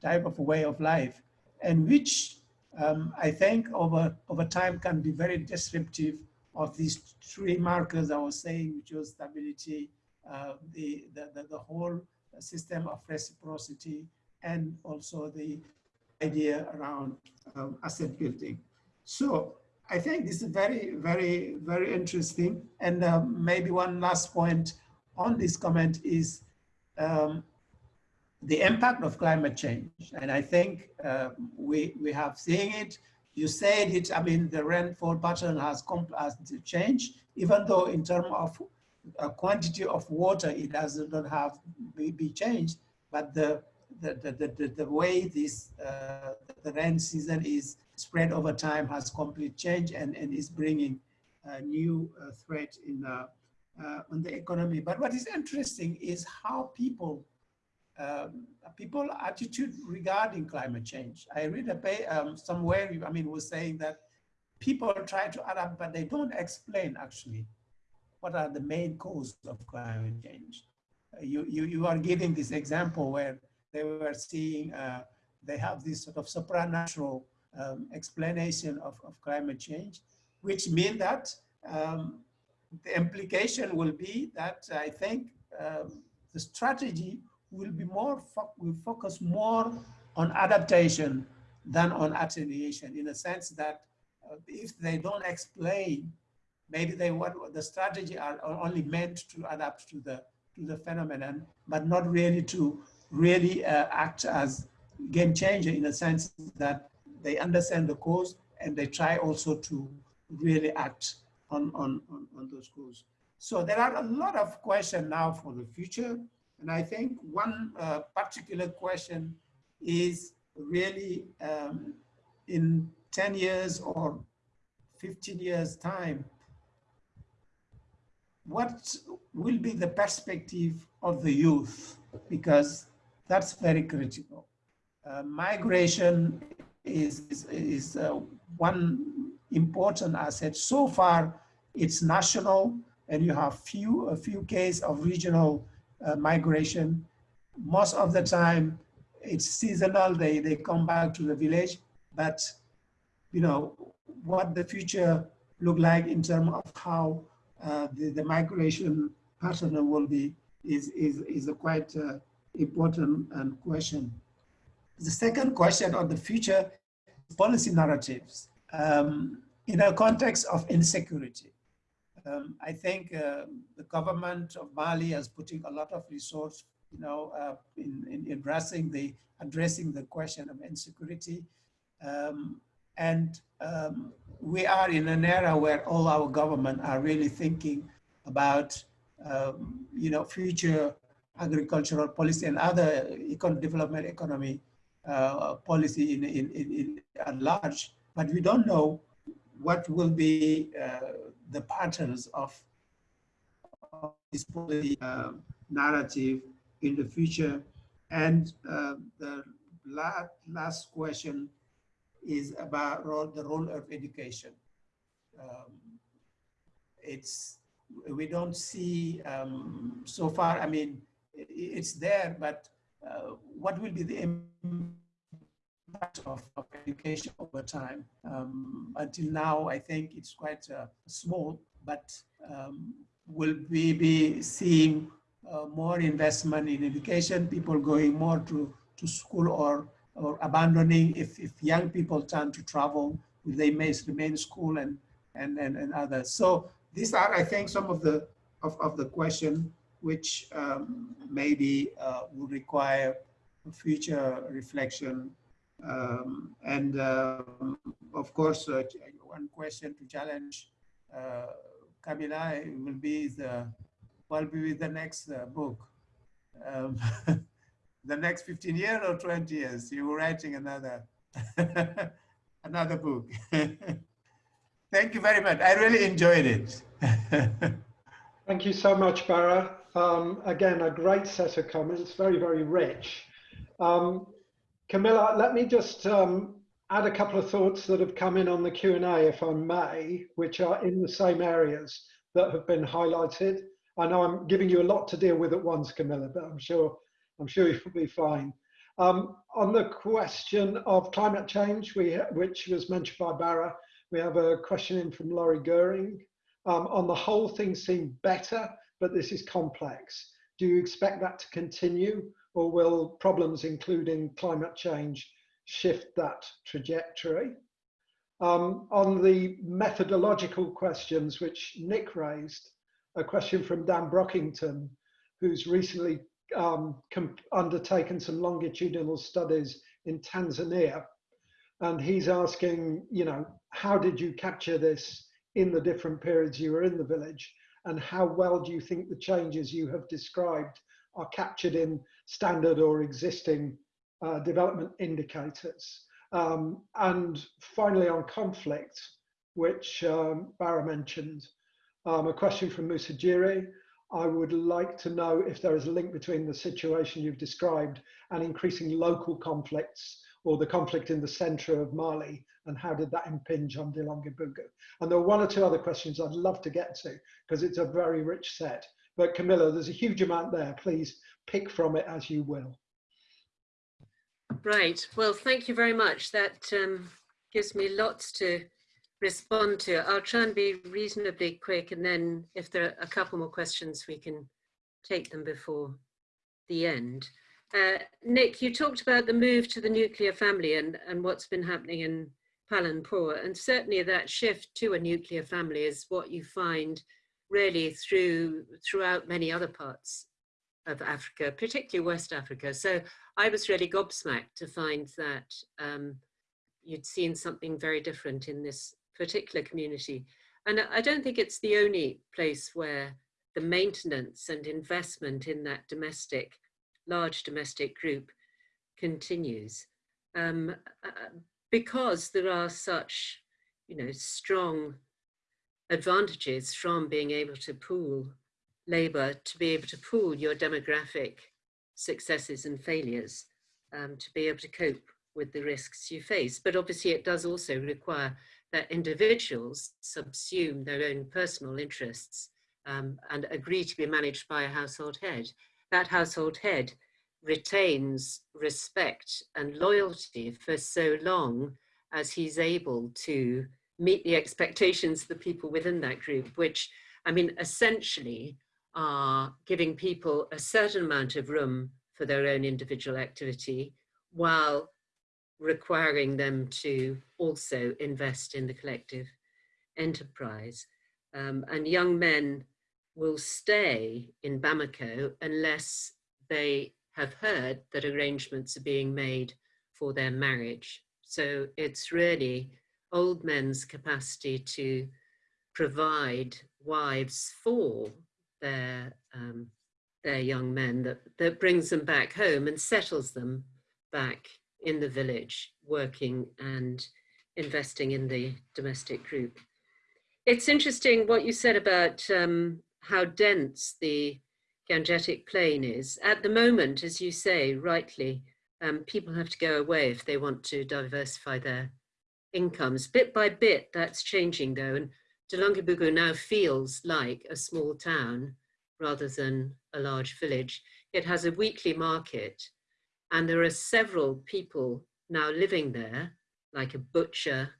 type of way of life, and which um, I think over, over time can be very disruptive of these three markers I was saying, which was stability, uh, the, the, the, the, whole system of reciprocity, and also the idea around um, asset building. So I think this is very, very, very interesting. And um, maybe one last point on this comment is um, the impact of climate change. And I think uh, we, we have seen it. You said it, I mean, the rainfall pattern has, has changed, even though in terms of a quantity of water, it does not have be, be changed, but the, the, the, the, the way this, uh, the rain season is spread over time has complete change and, and is bringing a new uh, threat in uh, on the economy. But what is interesting is how people um, people attitude regarding climate change. I read a pay, um, somewhere, I mean, was saying that people try to adapt, but they don't explain actually what are the main causes of climate change. Uh, you, you, you are giving this example where they were seeing, uh, they have this sort of supernatural um, explanation of, of climate change, which mean that um, the implication will be that I think um, the strategy will be more, fo will focus more on adaptation than on attenuation in a sense that uh, if they don't explain, maybe they what the strategy are only meant to adapt to the to the phenomenon, but not really to really uh, act as game changer in a sense that they understand the cause and they try also to really act on, on, on, on those causes. So there are a lot of questions now for the future. And I think one uh, particular question is really um, in 10 years or 15 years time, what will be the perspective of the youth? Because that's very critical. Uh, migration is, is, is uh, one important asset. So far, it's national, and you have few a few cases of regional uh, migration. Most of the time, it's seasonal. They they come back to the village, but you know what the future look like in terms of how uh, the, the migration pattern will be is is is a quite uh, important and question. The second question on the future policy narratives um, in a context of insecurity. Um, I think uh, the government of Mali is putting a lot of resource, you know, uh, in, in, addressing the addressing the question of insecurity, um, and um, we are in an era where all our government are really thinking about, um, you know, future agricultural policy and other econ development economy uh, policy in, in, in, in, at large, but we don't know what will be uh, the patterns of, of this uh, narrative in the future. And uh, the last, last question is about the role of education. Um, it's, we don't see um, so far, I mean, it's there, but uh, what will be the impact of, of education over time? Um, until now, I think it's quite uh, small, but um, will we be seeing uh, more investment in education, people going more to, to school or, or abandoning if, if young people turn to travel, they may remain school and, and, and, and others. So these are, I think, some of the of, of the question which um, maybe uh, will require future reflection. Um, and um, of course, uh, one question to challenge uh, Camilla will be the, what will be the next uh, book? Um, the next 15 years or 20 years, you were writing another, another book. Thank you very much. I really enjoyed it. Thank you so much, Bara. Um, again, a great set of comments, very, very rich. Camilla, let me just um, add a couple of thoughts that have come in on the Q&A, if I may, which are in the same areas that have been highlighted. I know I'm giving you a lot to deal with at once, Camilla, but I'm sure I'm sure you'll be fine. Um, on the question of climate change, we, which was mentioned by Bara, we have a question in from Laurie Goering. Um, on the whole, things seem better, but this is complex. Do you expect that to continue, or will problems including climate change shift that trajectory? Um, on the methodological questions which Nick raised, a question from Dan Brockington, who's recently um, undertaken some longitudinal studies in Tanzania. And he's asking, you know, how did you capture this in the different periods you were in the village? And how well do you think the changes you have described are captured in standard or existing uh, development indicators? Um, and finally, on conflict, which um, Bara mentioned, um, a question from Musa Jiri. I would like to know if there is a link between the situation you've described and increasing local conflicts or the conflict in the center of Mali and how did that impinge on Dlonguébougou? And there are one or two other questions I'd love to get to because it's a very rich set. But Camilla, there's a huge amount there. Please pick from it as you will. Right. Well, thank you very much. That um, gives me lots to respond to. I'll try and be reasonably quick and then if there are a couple more questions, we can take them before the end. Uh, Nick, you talked about the move to the nuclear family and, and what's been happening in Palanpur and certainly that shift to a nuclear family is what you find really through throughout many other parts of Africa, particularly West Africa. So I was really gobsmacked to find that um, you'd seen something very different in this particular community. And I don't think it's the only place where the maintenance and investment in that domestic, large domestic group continues. Um, uh, because there are such, you know, strong advantages from being able to pool labor, to be able to pool your demographic successes and failures, um, to be able to cope with the risks you face. But obviously it does also require that individuals subsume their own personal interests um, and agree to be managed by a household head. That household head retains respect and loyalty for so long as he's able to meet the expectations of the people within that group, which, I mean, essentially are giving people a certain amount of room for their own individual activity while requiring them to also invest in the collective enterprise. Um, and young men will stay in Bamako unless they have heard that arrangements are being made for their marriage. So it's really old men's capacity to provide wives for their um, their young men that, that brings them back home and settles them back in the village working and investing in the domestic group. It's interesting what you said about um, how dense the Gangetic Plain is. At the moment, as you say, rightly, um, people have to go away if they want to diversify their incomes. Bit by bit, that's changing though, and Dlonguébougou now feels like a small town rather than a large village. It has a weekly market and there are several people now living there, like a butcher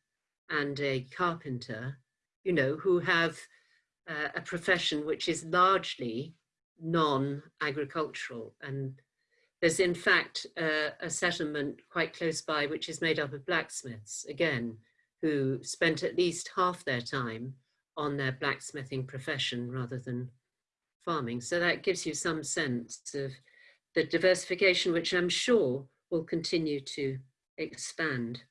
and a carpenter, you know, who have uh, a profession which is largely non-agricultural. And there's in fact uh, a settlement quite close by, which is made up of blacksmiths, again, who spent at least half their time on their blacksmithing profession rather than farming. So that gives you some sense of the diversification, which I'm sure will continue to expand.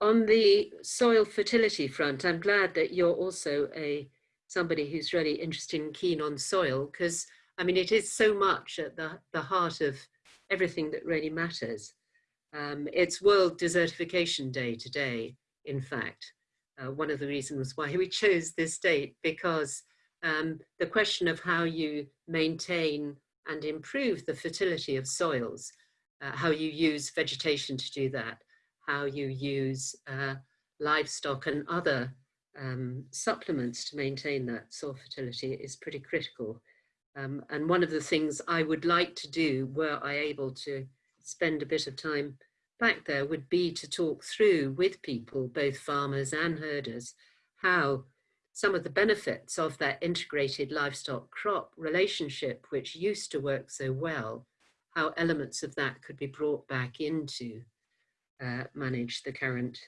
On the soil fertility front, I'm glad that you're also a somebody who's really interested and keen on soil, because I mean, it is so much at the, the heart of everything that really matters. Um, it's World Desertification Day today, in fact. Uh, one of the reasons why we chose this date, because um, the question of how you maintain and improve the fertility of soils uh, how you use vegetation to do that, how you use uh, livestock and other um, supplements to maintain that soil fertility is pretty critical. Um, and one of the things I would like to do were I able to spend a bit of time back there would be to talk through with people, both farmers and herders, how some of the benefits of that integrated livestock crop relationship, which used to work so well, how elements of that could be brought back into uh, manage the current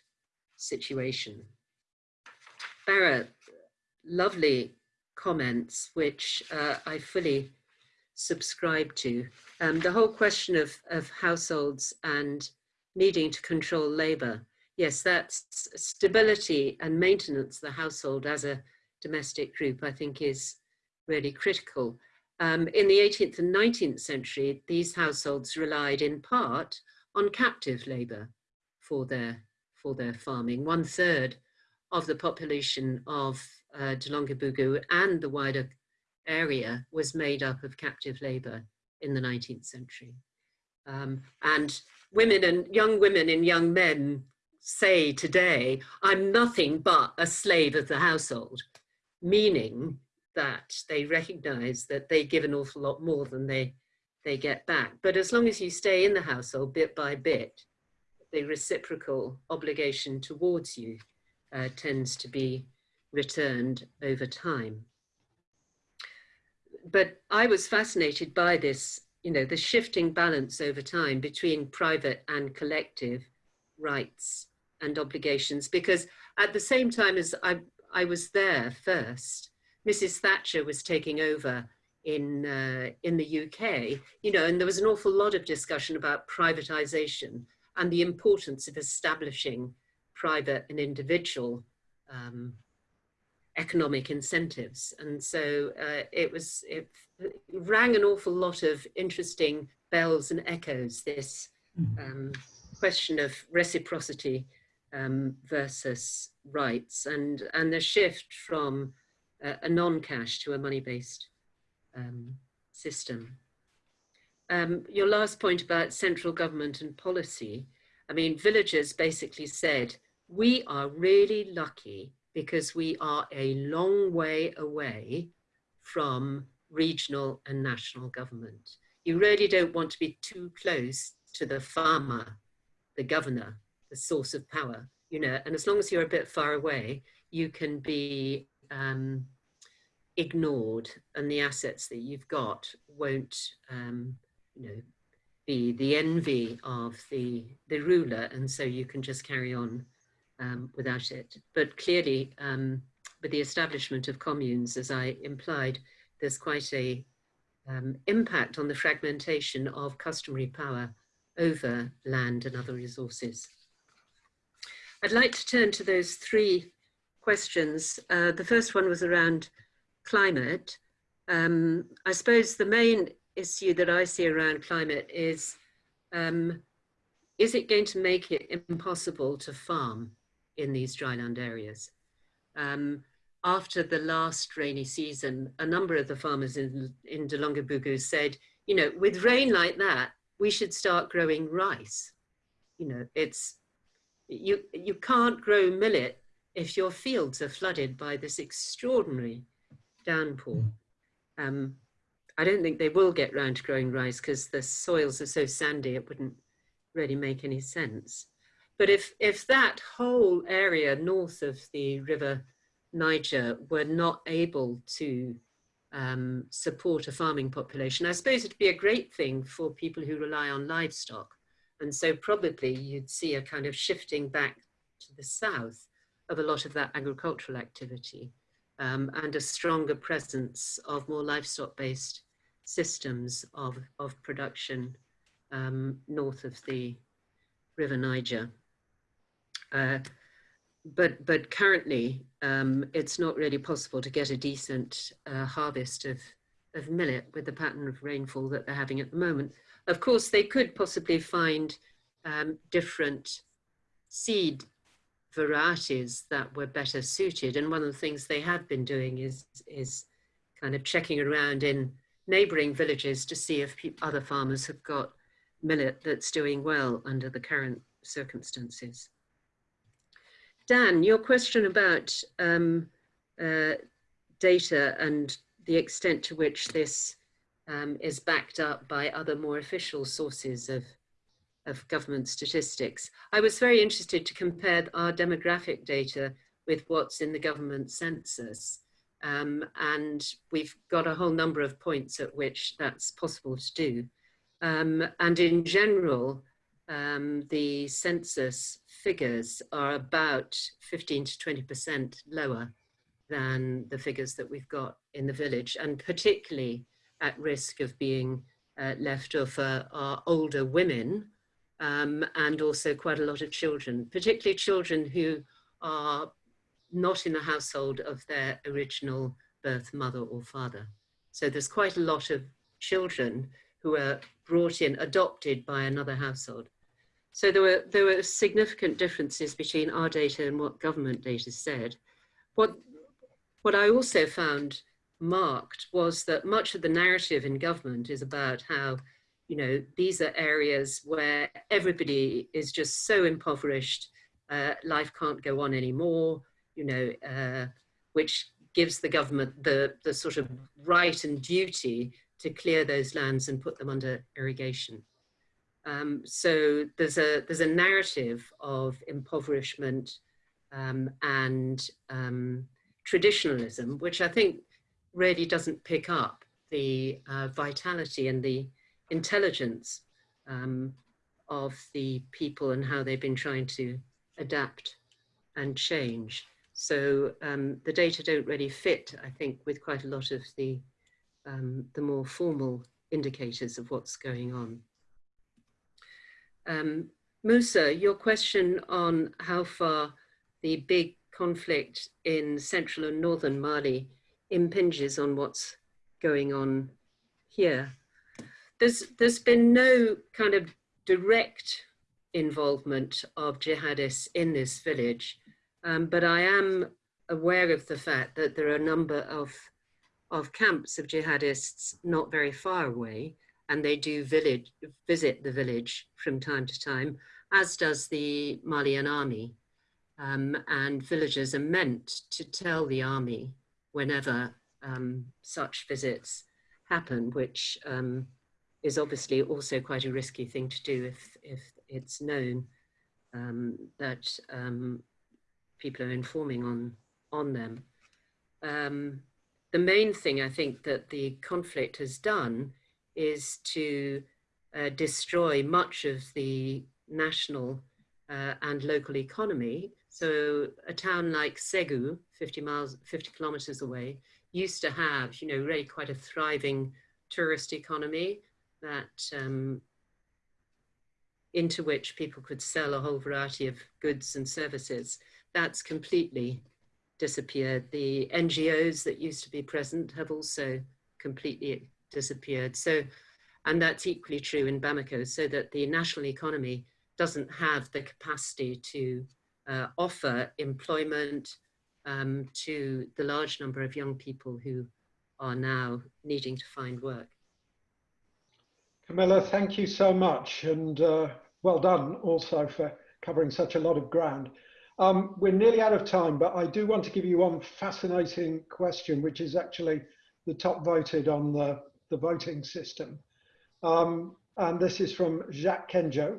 situation. Bara, lovely comments, which uh, I fully subscribe to. Um, the whole question of, of households and needing to control labor yes, that's stability and maintenance of the household as a domestic group, I think is really critical. Um, in the 18th and 19th century, these households relied in part on captive labor for their, for their farming. One third of the population of uh, Dlonguébougou and the wider area was made up of captive labor in the 19th century. Um, and women and young women and young men say today, I'm nothing but a slave of the household, meaning that they recognize that they give an awful lot more than they, they get back. But as long as you stay in the household bit by bit, the reciprocal obligation towards you uh, tends to be returned over time. But I was fascinated by this, you know, the shifting balance over time between private and collective rights and obligations because at the same time as I, I was there first, Mrs. Thatcher was taking over in, uh, in the UK, you know, and there was an awful lot of discussion about privatization and the importance of establishing private and individual um, economic incentives. And so uh, it was, it rang an awful lot of interesting bells and echoes, this mm-hmm. um, question of reciprocity um, versus rights and, and the shift from a, a non-cash to a money-based um, system. Um, your last point about central government and policy, I mean, villagers basically said, we are really lucky because we are a long way away from regional and national government. You really don't want to be too close to the farmer, the governor, the source of power, you know, and as long as you're a bit far away, you can be um, ignored and the assets that you've got won't, um, you know, be the envy of the, the ruler and so you can just carry on um, without it. But clearly, um, with the establishment of communes, as I implied, there's quite a um, impact on the fragmentation of customary power over land and other resources. I'd like to turn to those three questions. Uh, the first one was around climate. Um, I suppose the main issue that I see around climate is, um, is it going to make it impossible to farm in these dryland areas? Um, after the last rainy season, a number of the farmers in, in Dlonguébougou said, you know, with rain like that, we should start growing rice. You know, it's you, you can't grow millet if your fields are flooded by this extraordinary downpour. Hmm. Um, I don't think they will get round to growing rice because the soils are so sandy it wouldn't really make any sense. But if, if that whole area north of the River Niger were not able to um, support a farming population, I suppose it'd be a great thing for people who rely on livestock and so probably you'd see a kind of shifting back to the south of a lot of that agricultural activity um, and a stronger presence of more livestock-based systems of, of production um, north of the River Niger. Uh, but, but currently, um, it's not really possible to get a decent uh, harvest of, of millet with the pattern of rainfall that they're having at the moment. Of course, they could possibly find um, different seed varieties that were better suited. And one of the things they have been doing is, is kind of checking around in neighboring villages to see if other farmers have got millet that's doing well under the current circumstances. Dan, your question about um, uh, data and the extent to which this um, is backed up by other more official sources of, of government statistics. I was very interested to compare our demographic data with what's in the government census. Um, and we've got a whole number of points at which that's possible to do. Um, and in general, um, the census figures are about 15 to 20% lower than the figures that we've got in the village, and particularly at risk of being uh, left off uh, are older women um, and also quite a lot of children, particularly children who are not in the household of their original birth mother or father. So there's quite a lot of children who are brought in, adopted by another household. So there were, there were significant differences between our data and what government data said. What, what I also found marked was that much of the narrative in government is about how, you know, these are areas where everybody is just so impoverished, uh, life can't go on anymore, you know, uh, which gives the government the, the sort of right and duty to clear those lands and put them under irrigation. Um, so there's a, there's a narrative of impoverishment um, and um, traditionalism, which I think really doesn't pick up the uh, vitality and the intelligence um, of the people and how they've been trying to adapt and change. So um, the data don't really fit, I think, with quite a lot of the, um, the more formal indicators of what's going on. Um, Musa, your question on how far the big conflict in central and northern Mali impinges on what's going on here. There's, there's been no kind of direct involvement of jihadists in this village, um, but I am aware of the fact that there are a number of, of camps of jihadists not very far away, and they do village, visit the village from time to time, as does the Malian army. Um, and villagers are meant to tell the army whenever um, such visits happen, which um, is obviously also quite a risky thing to do if, if it's known um, that um, people are informing on, on them. Um, the main thing I think that the conflict has done is to uh, destroy much of the national uh, and local economy so a town like Segu, 50 miles, 50 kilometers away, used to have, you know, really quite a thriving tourist economy that um, into which people could sell a whole variety of goods and services. That's completely disappeared. The NGOs that used to be present have also completely disappeared. So, and that's equally true in Bamako, so that the national economy doesn't have the capacity to uh, offer employment um, to the large number of young people who are now needing to find work. Camilla, thank you so much and uh, well done also for covering such a lot of ground. Um, we're nearly out of time, but I do want to give you one fascinating question, which is actually the top voted on the, the voting system. Um, and this is from Jacques Kenjo.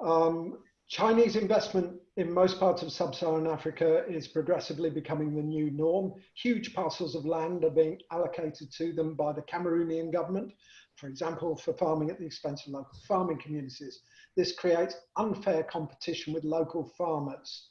Um, Chinese investment in most parts of sub-Saharan Africa is progressively becoming the new norm. Huge parcels of land are being allocated to them by the Cameroonian government, for example, for farming at the expense of local farming communities. This creates unfair competition with local farmers.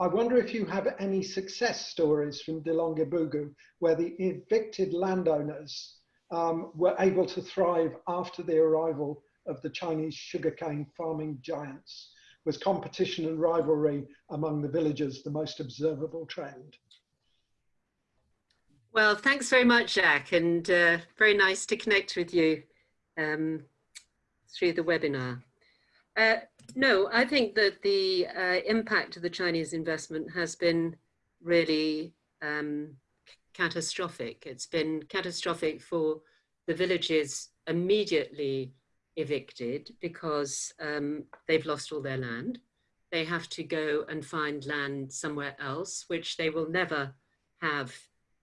I wonder if you have any success stories from Dlonguébougou where the evicted landowners um, were able to thrive after the arrival of the Chinese sugarcane farming giants was competition and rivalry among the villagers the most observable trend? Well, thanks very much, Jack, and uh, very nice to connect with you um, through the webinar. Uh, no, I think that the uh, impact of the Chinese investment has been really um, catastrophic. It's been catastrophic for the villages immediately evicted because um, they've lost all their land. They have to go and find land somewhere else, which they will never have,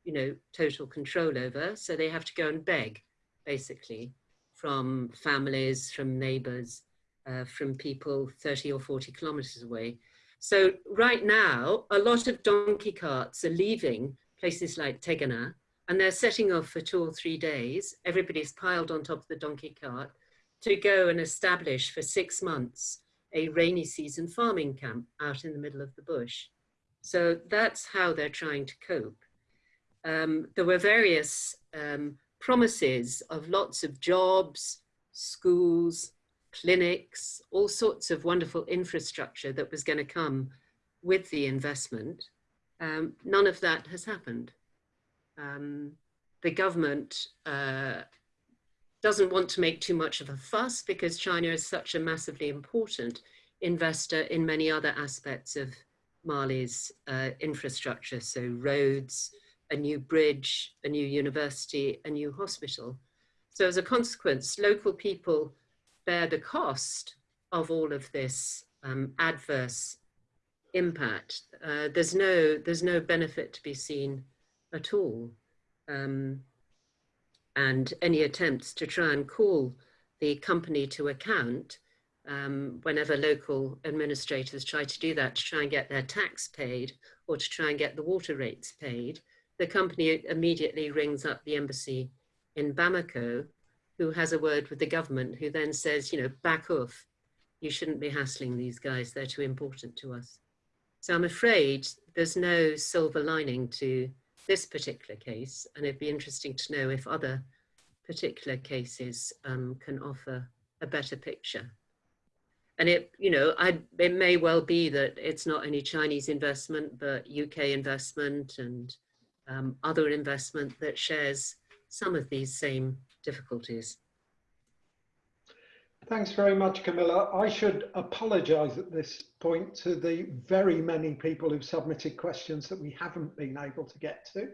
you know, total control over. So they have to go and beg, basically, from families, from neighbors, uh, from people 30 or 40 kilometers away. So right now, a lot of donkey carts are leaving places like Tegana, and they're setting off for two or three days. Everybody's piled on top of the donkey cart to go and establish for six months a rainy season farming camp out in the middle of the bush. So that's how they're trying to cope. Um, there were various um, promises of lots of jobs, schools, clinics, all sorts of wonderful infrastructure that was going to come with the investment. Um, none of that has happened. Um, the government uh, doesn't want to make too much of a fuss because China is such a massively important investor in many other aspects of Mali's uh, infrastructure. So roads, a new bridge, a new university, a new hospital. So as a consequence, local people bear the cost of all of this um, adverse impact. Uh, there's no there's no benefit to be seen at all. Um, and any attempts to try and call the company to account um, whenever local administrators try to do that to try and get their tax paid or to try and get the water rates paid, the company immediately rings up the embassy in Bamako who has a word with the government, who then says, you know, back off. You shouldn't be hassling these guys. They're too important to us. So I'm afraid there's no silver lining to this particular case. And it'd be interesting to know if other particular cases um, can offer a better picture. And it, you know, I, it may well be that it's not only Chinese investment, but UK investment and um, other investment that shares some of these same difficulties. Thanks very much, Camilla. I should apologise at this point to the very many people who've submitted questions that we haven't been able to get to.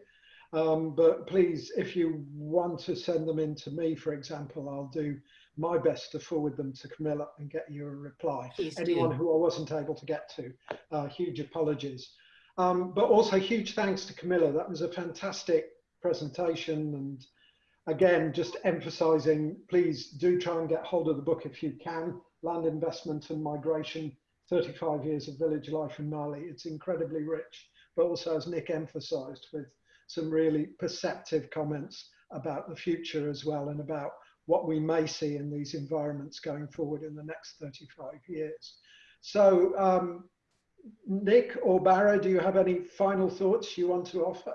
Um, but please, if you want to send them in to me, for example, I'll do my best to forward them to Camilla and get you a reply. Please Anyone do. who I wasn't able to get to, uh, huge apologies. Um, but also huge thanks to Camilla. That was a fantastic presentation and again, just emphasizing, please do try and get hold of the book if you can. Land Investment and Migration, 35 Years of Village Life in Mali. It's incredibly rich, but also as Nick emphasized with some really perceptive comments about the future as well and about what we may see in these environments going forward in the next 35 years. So um, Nick or Bara, do you have any final thoughts you want to offer?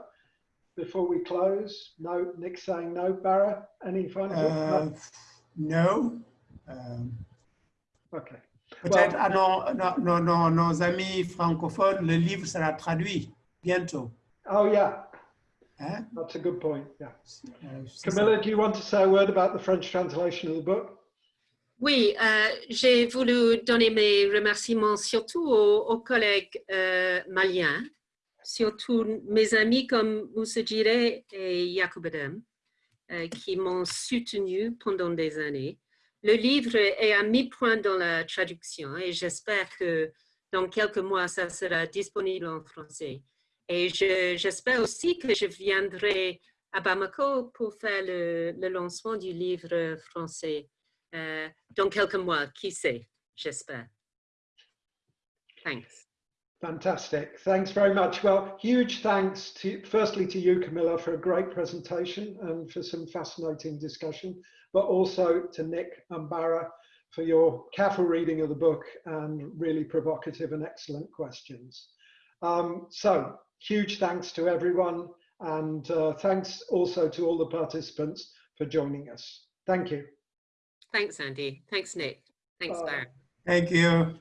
Before we close? No, Nick saying no. Barra, any final Uh, no. Okay. Peut-être Well- à nos, nos, nos, amis francophones, le livre sera traduit bientôt. Oh yeah, Hein? that's a good point. Yeah. Ça. Camilla, do you want to say a word about the French translation of the book? Oui, euh, j'ai voulu donner mes remerciements surtout aux, aux collègues euh, maliens, surtout mes amis comme Moussa Jiré et Yacoub Adam, euh, qui m'ont soutenu pendant des années. Le livre est à mi-point dans la traduction et j'espère que dans quelques mois, ça sera disponible en français. Et je- j'espère aussi que je viendrai à Bamako pour faire le, le lancement du livre français euh, dans quelques mois, qui sait, j'espère. Thanks. Fantastic. Thanks very much. Well, huge thanks to firstly to you, Camilla, for a great presentation and for some fascinating discussion, but also to Nick and Bara for your careful reading of the book and really provocative and excellent questions. Um, so huge thanks to everyone and uh, thanks also to all the participants for joining us. Thank you. Thanks, Andy. Thanks, Nick. Thanks, Bye. Barry. Thank you.